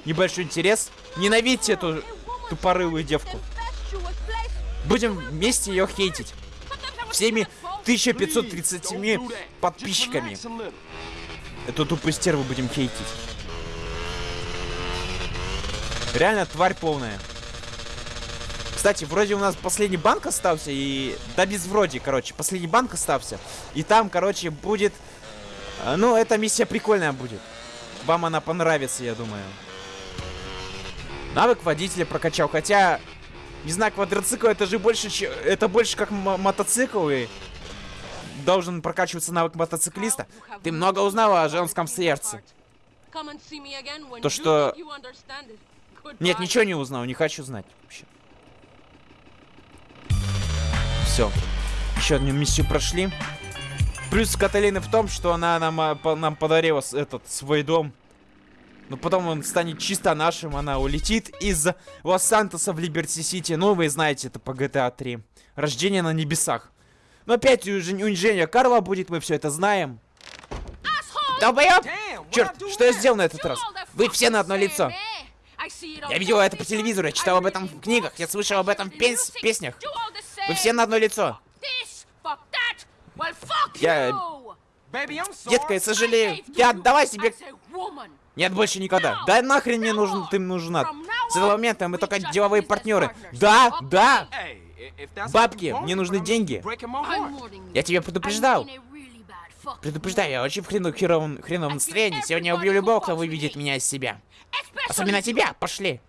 небольшой интерес. Ненавидьте эту тупорылую девку. Будем вместе ее хейтить. Всеми 1530 подписчиками. Эту тупую стерву будем хейтить. Реально тварь полная. Кстати, вроде у нас последний банк остался и... Да без вроде, короче. Последний банк остался. И там, короче, будет а, ну, эта миссия прикольная будет. Вам она понравится, я думаю. Навык водителя прокачал. Хотя, не знаю, квадроцикл это же больше, это больше как мотоцикл и должен прокачиваться навык мотоциклиста. Ты много узнала о женском сердце. То, что... Нет, ничего не узнал, не хочу знать вообще. Все. Еще одну миссию прошли. Плюс Каталины в том, что она нам, а, нам подарила этот свой дом. Но потом он станет чисто нашим, она улетит из Лос-Сантоса в Либерти-Сити. Ну, вы знаете, это по GTA 3. Рождение на небесах. Но опять унижение Карла будет, мы все это знаем. Долбоёб! Черт, что я сделал на этот раз? Вы все на одно лицо. Я видел это по телевизору, я читал об этом в книгах, я слышал об этом в, пес песнях. Вы все на одно лицо. Я... Детка, я сожалею. Я отдавай себе... Нет, больше никогда. Да нахрен мне нужен, ты нужна. С этого момента мы только деловые партнеры. Да, да. Бабки, мне нужны деньги. Я тебя предупреждал. Предупреждаю, я очень в хрену, херовом, хреновом настроении. Сегодня я убью любого, кто выведет меня из себя. Особенно тебя, пошли.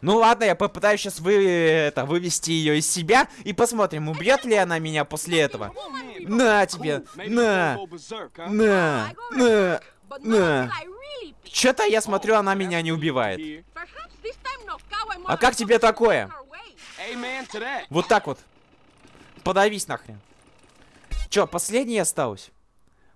Ну ладно, я попытаюсь сейчас вы, это, вывести ее из себя и посмотрим, убьет ли она меня после этого. На тебе, на, на, на, на. Что-то я смотрю, она меня не убивает. А как тебе такое? Вот так вот. Подавись нахрен. Чё, последний осталось?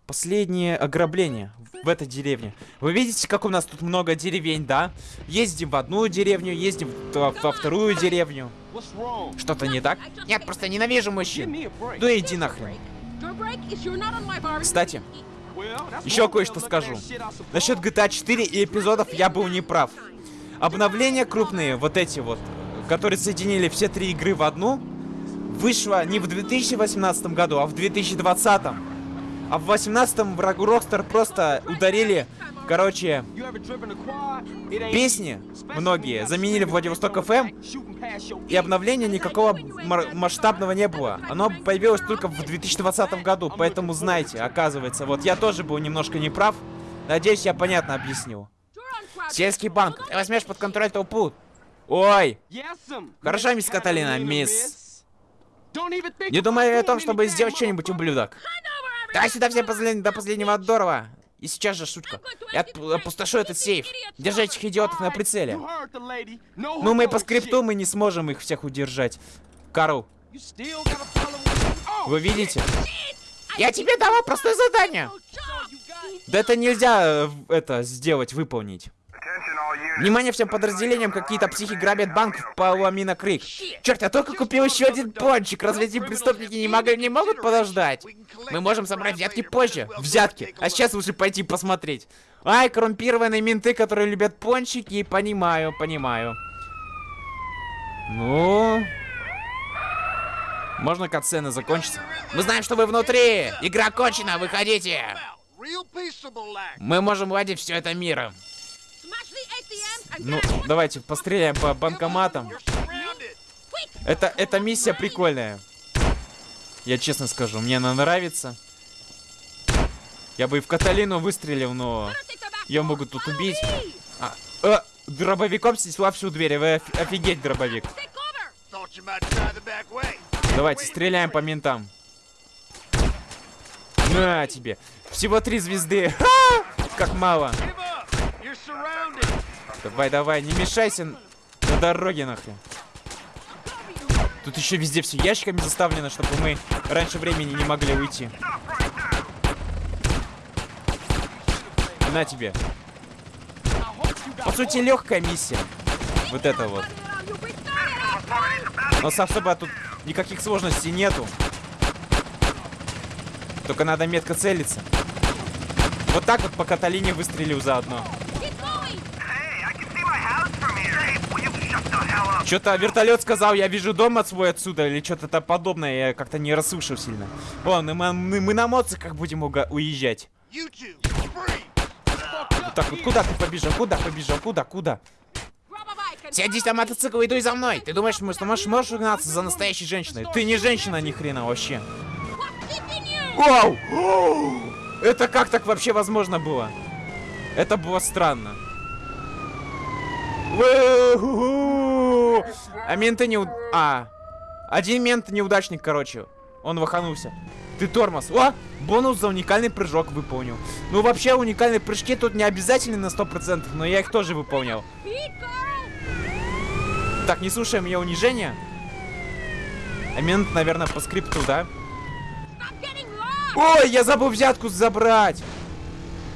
Последнее ограбление в этой деревне. Вы видите, как у нас тут много деревень, да? Ездим в одну деревню, ездим во, во вторую деревню. Что-то не так? Нет, просто ненавижу мужчин. Ну иди нахрен. Кстати, еще кое-что скажу. Насчет GTA 4 и эпизодов я был неправ. Обновления крупные, вот эти вот, которые соединили все три игры в одну, вышло не в 2018 году, а в 2020. А в 18-м врагу Rockstar просто ударили, короче, песни многие заменили Владивосток ФМ, и обновления никакого масштабного не было. Оно появилось только в 2020 году, поэтому знайте, оказывается. Вот я тоже был немножко неправ. Надеюсь, я понятно объяснил. Сельский банк. Ты возьмешь под контроль толпу. Ой. Хорошо, мисс Каталина, мисс. Не думай о том, чтобы сделать что-нибудь, ублюдок. Давай сюда все послед... до последнего здорово. И сейчас же шутка. Я опустошу этот сейф. Держи этих идиотов на прицеле. Ну, мы по скрипту мы не сможем их всех удержать. Карл. Вы видите? Я тебе дала простое задание. Да это нельзя э, это сделать, выполнить. Внимание всем подразделениям, какие-то психи грабят банк в Паламина Крик. Черт, я только купил еще один пончик. Разве эти преступники не, могли, не могут подождать? Мы можем собрать взятки позже. Взятки. А сейчас лучше пойти посмотреть. Ай, коррумпированные менты, которые любят пончики. Понимаю, понимаю. Ну... Можно катсцены закончится? Мы знаем, что вы внутри! Игра кончена, выходите! Мы можем владеть все это миром. Ну, давайте постреляем по банкоматам. Это, эта миссия прикольная. Я честно скажу, мне она нравится. Я бы и в Каталину выстрелил, но ее могут тут убить. А, э, дробовиком снесла всю дверь. Вы офигеть, дробовик. Давайте, стреляем по ментам. На тебе. Всего три звезды. Как мало. Давай, давай, не мешайся на дороге нахрен. Тут еще везде все ящиками заставлено, чтобы мы раньше времени не могли уйти. На тебе. По сути, легкая миссия. Вот это вот. Но особо тут никаких сложностей нету. Только надо метко целиться. Вот так вот по Каталине выстрелил заодно. Что-то вертолет сказал, я вижу дом от свой отсюда, или что-то подобное, я как-то не расслышал сильно. О, мы, мы, мы на моциках будем уезжать. Вот так вот, куда ты побежал, куда побежал, куда, куда? Сядись на мотоцикл и иду за мной. Ты думаешь, что можешь, можешь угнаться за настоящей женщиной? Ты не женщина ни хрена вообще. Вау! Это как так вообще возможно было? Это было странно. А менты не... А. Один мент неудачник, короче. Он ваханулся. Ты тормоз. О! Бонус за уникальный прыжок выполнил. Ну, вообще, уникальные прыжки тут не обязательны на 100%, но я их тоже выполнял. Так, не слушаем ее унижения. А мент, наверное, по скрипту, да? Ой, я забыл взятку забрать.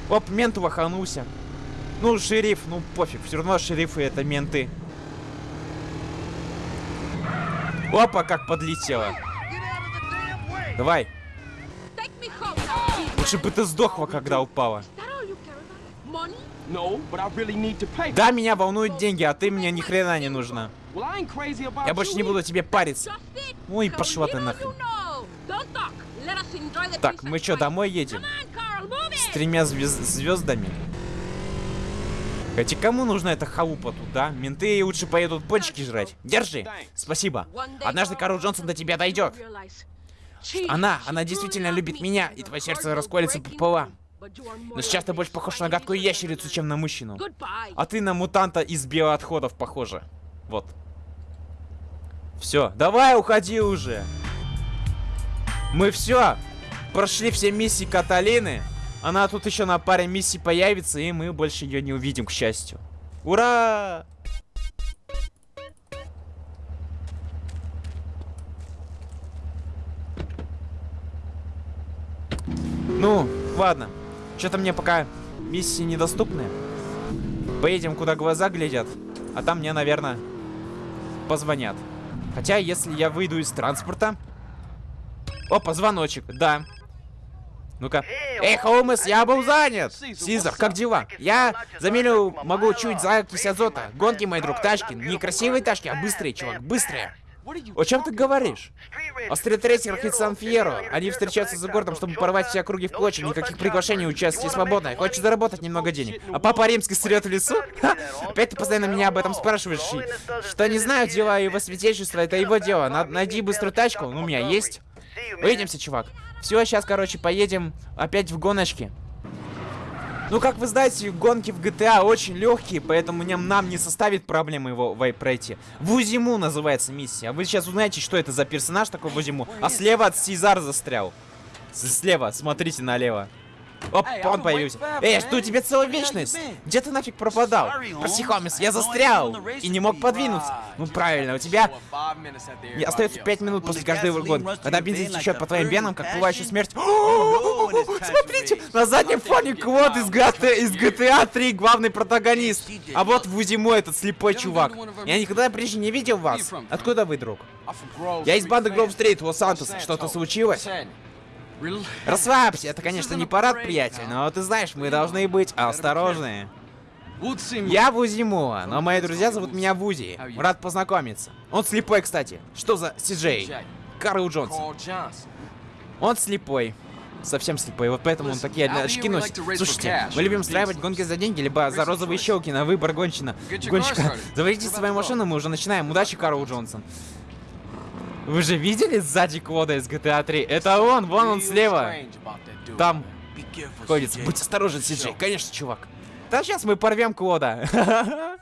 Оп, мент ваханулся. Ну, шериф, ну пофиг, все равно шерифы это менты. Опа, как подлетело. Давай. Лучше бы ты сдохла, когда упала. Да, меня волнуют деньги, а ты мне ни хрена не нужна. Я больше не буду тебе париться. Ой, пошла ты нахрен. Так, мы что, домой едем? С тремя звезд звездами? Хотя кому нужна эта халупа тут, да? Менты лучше поедут почки жрать. Держи. Спасибо. Однажды Карл Джонсон до тебя дойдет. Она, она действительно любит меня, и твое сердце расколется пополам. Но сейчас ты больше похож на гадкую ящерицу, чем на мужчину. А ты на мутанта из биоотходов похожа. Вот. Все, давай уходи уже. Мы все. Прошли все миссии Каталины. Она тут еще на паре миссий появится, и мы больше ее не увидим, к счастью. Ура! Ну, ладно. Что-то мне пока миссии недоступны. Поедем, куда глаза глядят. А там мне, наверное, позвонят. Хотя, если я выйду из транспорта... Опа, звоночек, да. Ну-ка. Эй, Холмес, я был занят! Сизар, как дела? Я за милю могу чуть закись азота. Гонки, мой друг, тачки. Не красивые тачки, а быстрые, чувак, быстрые. О чем ты говоришь? О стритрейсерах из Сан-Фьеро. Они встречаются за городом, чтобы порвать все округи в клочья. Никаких приглашений, участие свободное. Хочешь заработать немного денег. А папа римский срет в лесу? Ха! Опять ты постоянно меня об этом спрашиваешь. Что не знаю, дела его святейшества, это его дело. Найди быструю тачку. У меня есть. Увидимся, чувак. Все, сейчас, короче, поедем опять в гоночки. Ну, как вы знаете, гонки в GTA очень легкие, поэтому нам, нам не составит проблемы его вай пройти. Вузиму называется миссия. А вы сейчас узнаете, что это за персонаж такой Вузиму. А слева от Сезар застрял. Слева, смотрите налево. Оп, он появился. Эй, жду тебе целую вечность. Где ты нафиг пропадал? Прости, Холмс, я застрял и не мог подвинуться. Ну правильно, у тебя и остается 5 минут после каждой гонки. Когда бензин течет по твоим венам, как пылающая смерть. <laughs> Смотрите, на заднем фоне Квот из GTA, из GTA 3, главный протагонист. А вот Вузимо этот слепой чувак. Я никогда прежде не видел вас. Откуда вы, друг? Я из банды Гроув Стрит, Лос-Сантос. Что-то случилось? Расслабься, это, конечно, не парад, приятель, но ты знаешь, мы должны быть осторожны. Я Вузимуа, но мои друзья зовут меня Вузи. Рад познакомиться. Он слепой, кстати. Что за Сиджей? Карл Джонсон. Он слепой. Совсем слепой, вот поэтому он такие очки носит. Слушайте, мы любим устраивать гонки за деньги, либо за розовые щелки на выбор гонщина. Гонщика. Заводите свою машину, мы уже начинаем. Удачи, Карл Джонсон. Вы же видели сзади Квода из GTA 3? Это он, вон он слева. Там ходит. Будь осторожен, Сиджей. Конечно, чувак. Да сейчас мы порвем Квода. <laughs>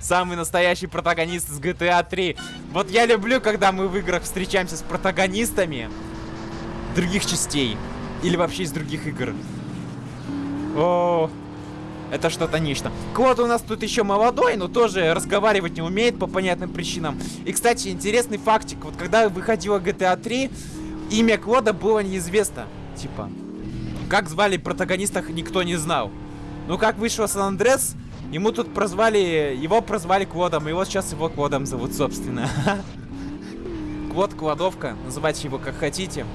Самый настоящий протагонист из GTA 3. Вот я люблю, когда мы в играх встречаемся с протагонистами других частей. Или вообще из других игр. О, это что-то нечто. Квот у нас тут еще молодой, но тоже разговаривать не умеет по понятным причинам. И, кстати, интересный фактик. Вот когда выходила GTA 3, имя Квода было неизвестно. Типа, как звали протагонистах, никто не знал. Ну, как вышло Сан-Андрес, ему тут прозвали... Его прозвали Кводом, и вот сейчас его Кводом зовут, собственно. <laughs> Квод, Квадовка, называйте его как хотите.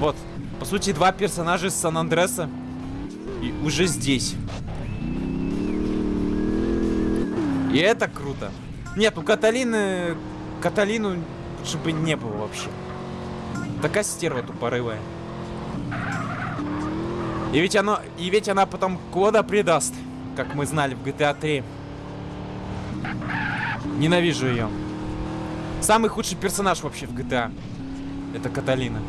Вот, по сути, два персонажа из Сан-Андреса. И уже здесь. И это круто. Нет, у Каталины... Каталину лучше бы не было вообще. Такая стерва тупорывая. И ведь оно... И ведь она потом Кода предаст. Как мы знали в GTA 3. Ненавижу ее. Самый худший персонаж вообще в GTA. Это Каталина.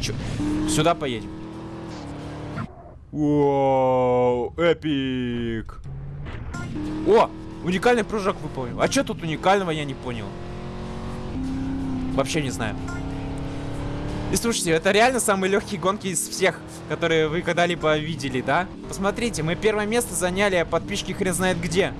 Чё? Сюда поедем. Вау, эпик. О, уникальный прыжок выполнил. А что тут уникального, я не понял. Вообще не знаю. И слушайте, это реально самые легкие гонки из всех, которые вы когда-либо видели, да? Посмотрите, мы первое место заняли, а подписчики хрен знает где.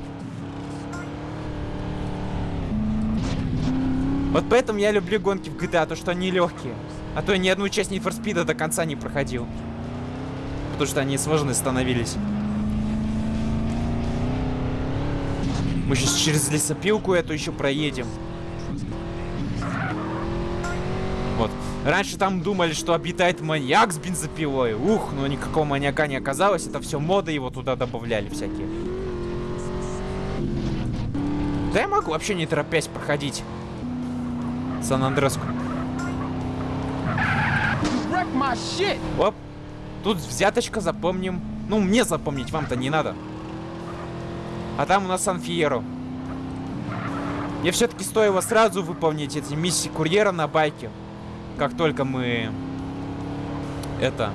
Вот поэтому я люблю гонки в GTA, то что они легкие. А то я ни одну часть Need for Speed до конца не проходил. Потому что они сложные становились. Мы сейчас через лесопилку эту еще проедем. Вот. Раньше там думали, что обитает маньяк с бензопилой. Ух, но никакого маньяка не оказалось. Это все моды его туда добавляли всякие. Да я могу вообще не торопясь проходить. Сан-Андреску. Оп. Тут взяточка, запомним. Ну, мне запомнить, вам-то не надо. А там у нас Сан-Фьеро. Мне все-таки стоило сразу выполнить эти миссии курьера на байке. Как только мы... Это...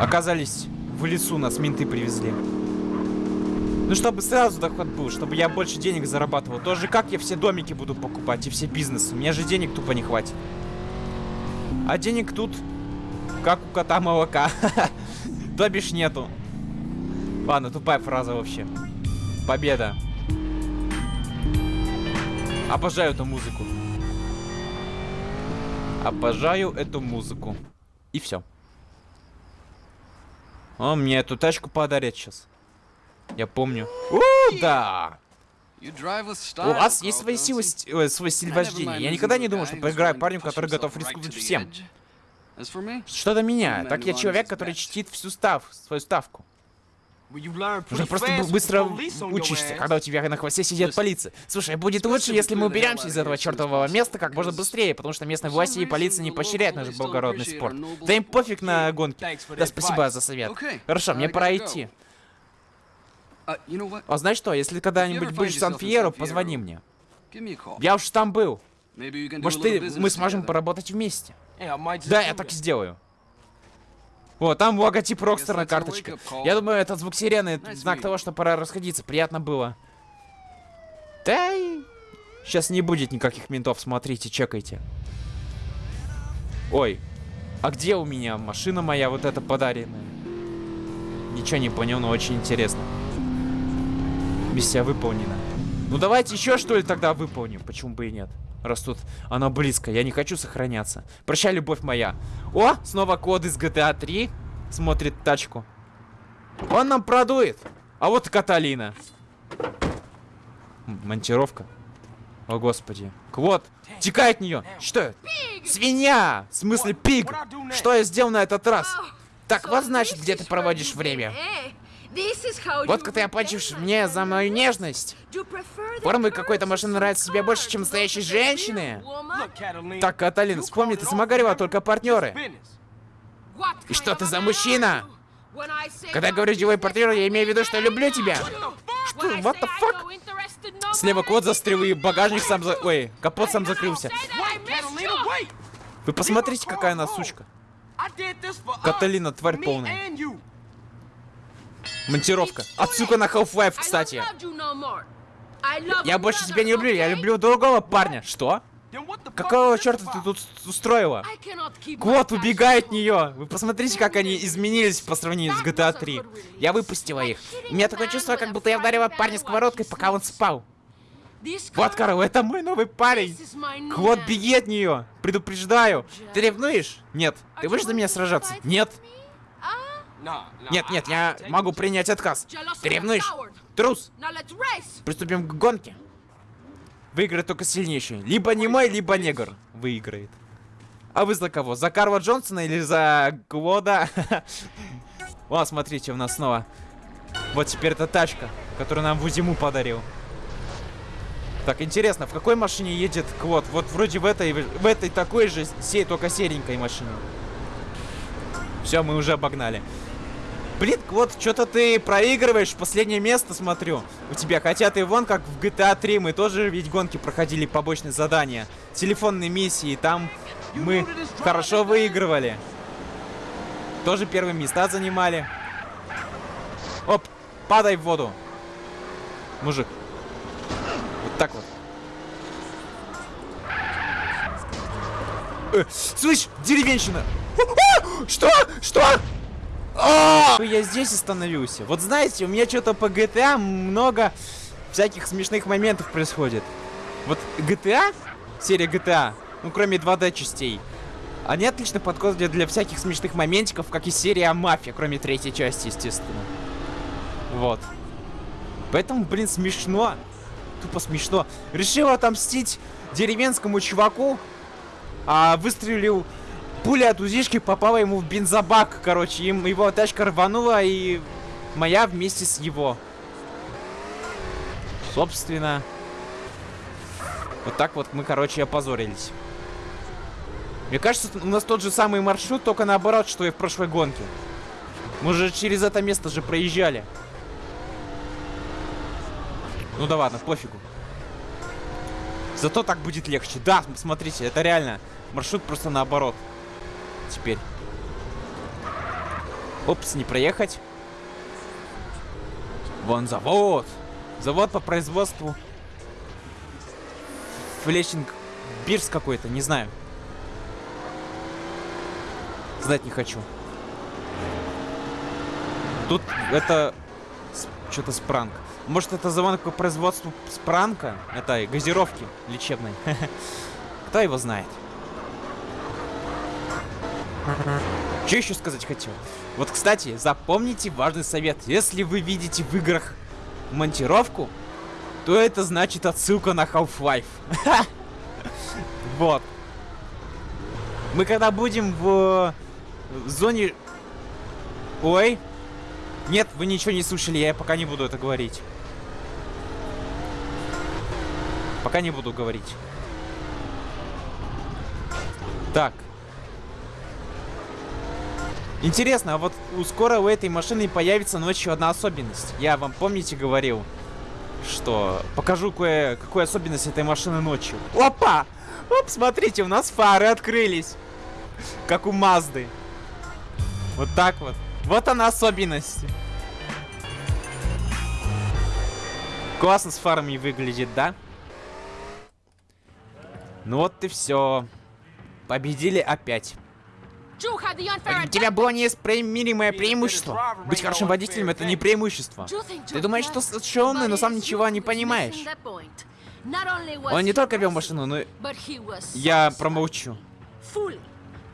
Оказались в лесу, нас менты привезли. Ну, чтобы сразу доход был, чтобы я больше денег зарабатывал. Тоже как я все домики буду покупать и все бизнесы. У меня же денег тупо не хватит. А денег тут, как у кота молока. <laughs> То бишь нету. Ладно, тупая фраза вообще. Победа. Обожаю эту музыку. Обожаю эту музыку. И все. Он мне эту тачку подарит сейчас. Я помню. О, да! У вас есть свои силы, э, свой стиль вождения. Я никогда не думал, что поиграю парню, который готов рискнуть всем. Что до меня, так я человек, который чтит всю став, свою ставку. Уже просто быстро учишься, когда у тебя на хвосте сидит полиция. Слушай, будет лучше, если мы уберемся из этого чертового места как можно быстрее, потому что местные власти и полиция не поощряют наш благородный спорт. Да им пофиг на гонки. Да, спасибо за совет. Хорошо, мне пора идти. А знаешь что, если когда-нибудь будешь в Сан-Фьеро, позвони мне. Я уж там был. Может, ты, мы сможем поработать вместе. Да, я так и сделаю. О, там логотип Рокстер на карточке. Я думаю, этот звук сирены это знак того, что пора расходиться. Приятно было. Да и... Сейчас не будет никаких ментов, смотрите, чекайте. Ой, а где у меня машина моя, вот эта подаренная? Ничего не понял, но очень интересно. Миссия выполнена. Ну давайте еще что ли тогда выполним, почему бы и нет. Раз тут она близко, я не хочу сохраняться. Прощай, любовь моя. О, снова код из GTA 3. Смотрит тачку. Он нам продует. А вот и Каталина. Монтировка. О, господи. Квот, текай от нее. Что это? Свинья! В смысле пиг? Что я сделал на этот раз? Так вот значит, где ты проводишь время. Вот как ты оплачиваешь мне за мою нежность. Формы какой-то машины нравится тебе больше, чем настоящей женщины. Так, Каталин, вспомни, ты замагарила только партнеры. И что ты за мужчина? Когда я говорю деловой партнер, я имею в виду, что люблю тебя. Что? What the fuck? Слева кот застрял и багажник сам за... Ой, капот сам закрылся. Вы посмотрите, какая она сучка. Каталина, тварь полная. Монтировка. Отсылка на Half-Life, кстати. Я больше тебя не люблю, я люблю другого парня. Что? Какого черта ты тут устроила? Кот убегает от нее. Вы посмотрите, как они изменились по сравнению с GTA 3. Я выпустила их. У меня такое чувство, как будто я ударила парня сковородкой, пока он спал. Вот, Карл, это мой новый парень. Кот, беги от нее. Предупреждаю. Ты ревнуешь? Нет. Ты будешь за меня сражаться? Нет. Нет, нет, я могу принять отказ. Ты ревнуешь? Трус. Приступим к гонке. Выиграет только сильнейший. Либо не мой, либо негр выиграет. А вы за кого? За Карла Джонсона или за Глода? <laughs> О, смотрите, у нас снова. Вот теперь эта тачка, которую нам Вузиму подарил. Так, интересно, в какой машине едет Клод? Вот вроде в этой, в этой такой же, сей, только серенькой машине. Все, мы уже обогнали. Блин, вот что-то ты проигрываешь, последнее место смотрю у тебя. Хотя ты вон как в GTA 3, мы тоже ведь гонки проходили побочные задания. Телефонные миссии, там мы хорошо выигрывали. Тоже первые места занимали. Оп, падай в воду. Мужик. Вот так вот. Э, слышь, деревенщина! Что? Что? А! Я здесь остановился. Вот знаете, у меня что-то по GTA много всяких смешных моментов происходит. Вот GTA, серия GTA, ну кроме 2D частей, они отлично подходят для всяких смешных моментиков, как и серия Мафия, кроме третьей части, естественно. Вот. Поэтому, блин, смешно. Тупо смешно. Решил отомстить деревенскому чуваку, а выстрелил Пуля от узишки попала ему в бензобак, короче. Им его тачка рванула, и моя вместе с его. Собственно. Вот так вот мы, короче, опозорились. Мне кажется, у нас тот же самый маршрут, только наоборот, что и в прошлой гонке. Мы же через это место же проезжали. Ну да ладно, пофигу. Зато так будет легче. Да, смотрите, это реально маршрут просто наоборот теперь. Опс, не проехать. Вон завод. Завод по производству. Флешинг Бирс какой-то, не знаю. Знать не хочу. Тут это что-то спранк. Может это завод по производству спранка? Это газировки лечебной. <laughs> Кто его знает? Что еще сказать хотел? Вот, кстати, запомните важный совет. Если вы видите в играх монтировку, то это значит отсылка на Half-Life. <laughs> Вот. Мы когда будем в зоне... Ой. Нет, вы ничего не слышали, я пока не буду это говорить. Пока не буду говорить. Так. Интересно, а вот у скоро у этой машины появится ночью одна особенность. Я вам, помните, говорил, что покажу кое какую особенность этой машины ночью. Опа! Оп, смотрите, у нас фары открылись. Как у Мазды. Вот так вот. Вот она особенность. Классно с фарами выглядит, да? Ну вот и все. Победили опять. У тебя было неисправимое преимущество. Быть хорошим водителем это не преимущество. Ты думаешь, что умный, но сам ничего не понимаешь. Он не только вел машину, но. Я промолчу.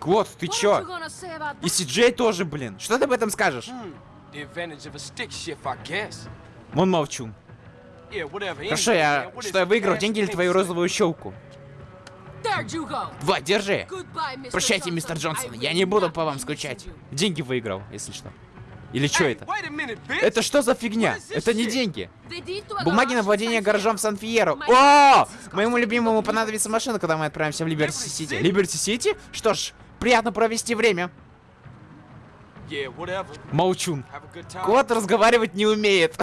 Клод, ты чё? И Си-Джей тоже, блин. Что ты об этом скажешь? Вон молчу. Хорошо, я... Что я выиграл, деньги или твою розовую щелку? Вот, держи. Прощайте, мистер Джонсон, я не буду по вам скучать. Деньги выиграл, если что. Или что это? Это что за фигня? Это не деньги. Бумаги на владение гаражом в Сан-Фьеро. О! Моему любимому понадобится машина, когда мы отправимся в Либерти-Сити. Либерти-Сити? Что ж, приятно провести время. Молчун. Кот разговаривать не умеет.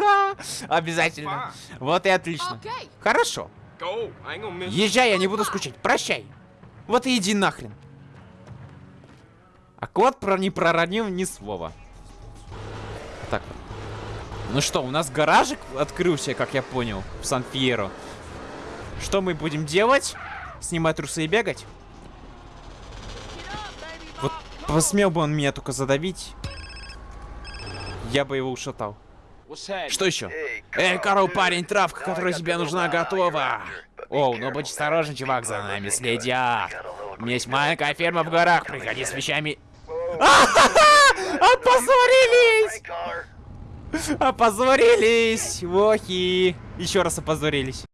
<laughs> Обязательно. Вот и отлично. Хорошо. Езжай, я не буду скучать. Прощай. Вот и иди нахрен. А кот про не проронил ни слова. Так. Ну что, у нас гаражик открылся, как я понял, в Сан-Фьеро. Что мы будем делать? Снимать трусы и бегать? Вот посмел бы он меня только задавить. Я бы его ушатал. Что еще? Эй, Карл, парень, травка, которая тебе нужна, готова. Оу, ну будь осторожен, чувак, за нами следят. У меня есть маленькая ферма в горах, приходи с вещами. <laughs> Опозорились! <laughs> Опозорились! Вохи! Еще раз опозорились.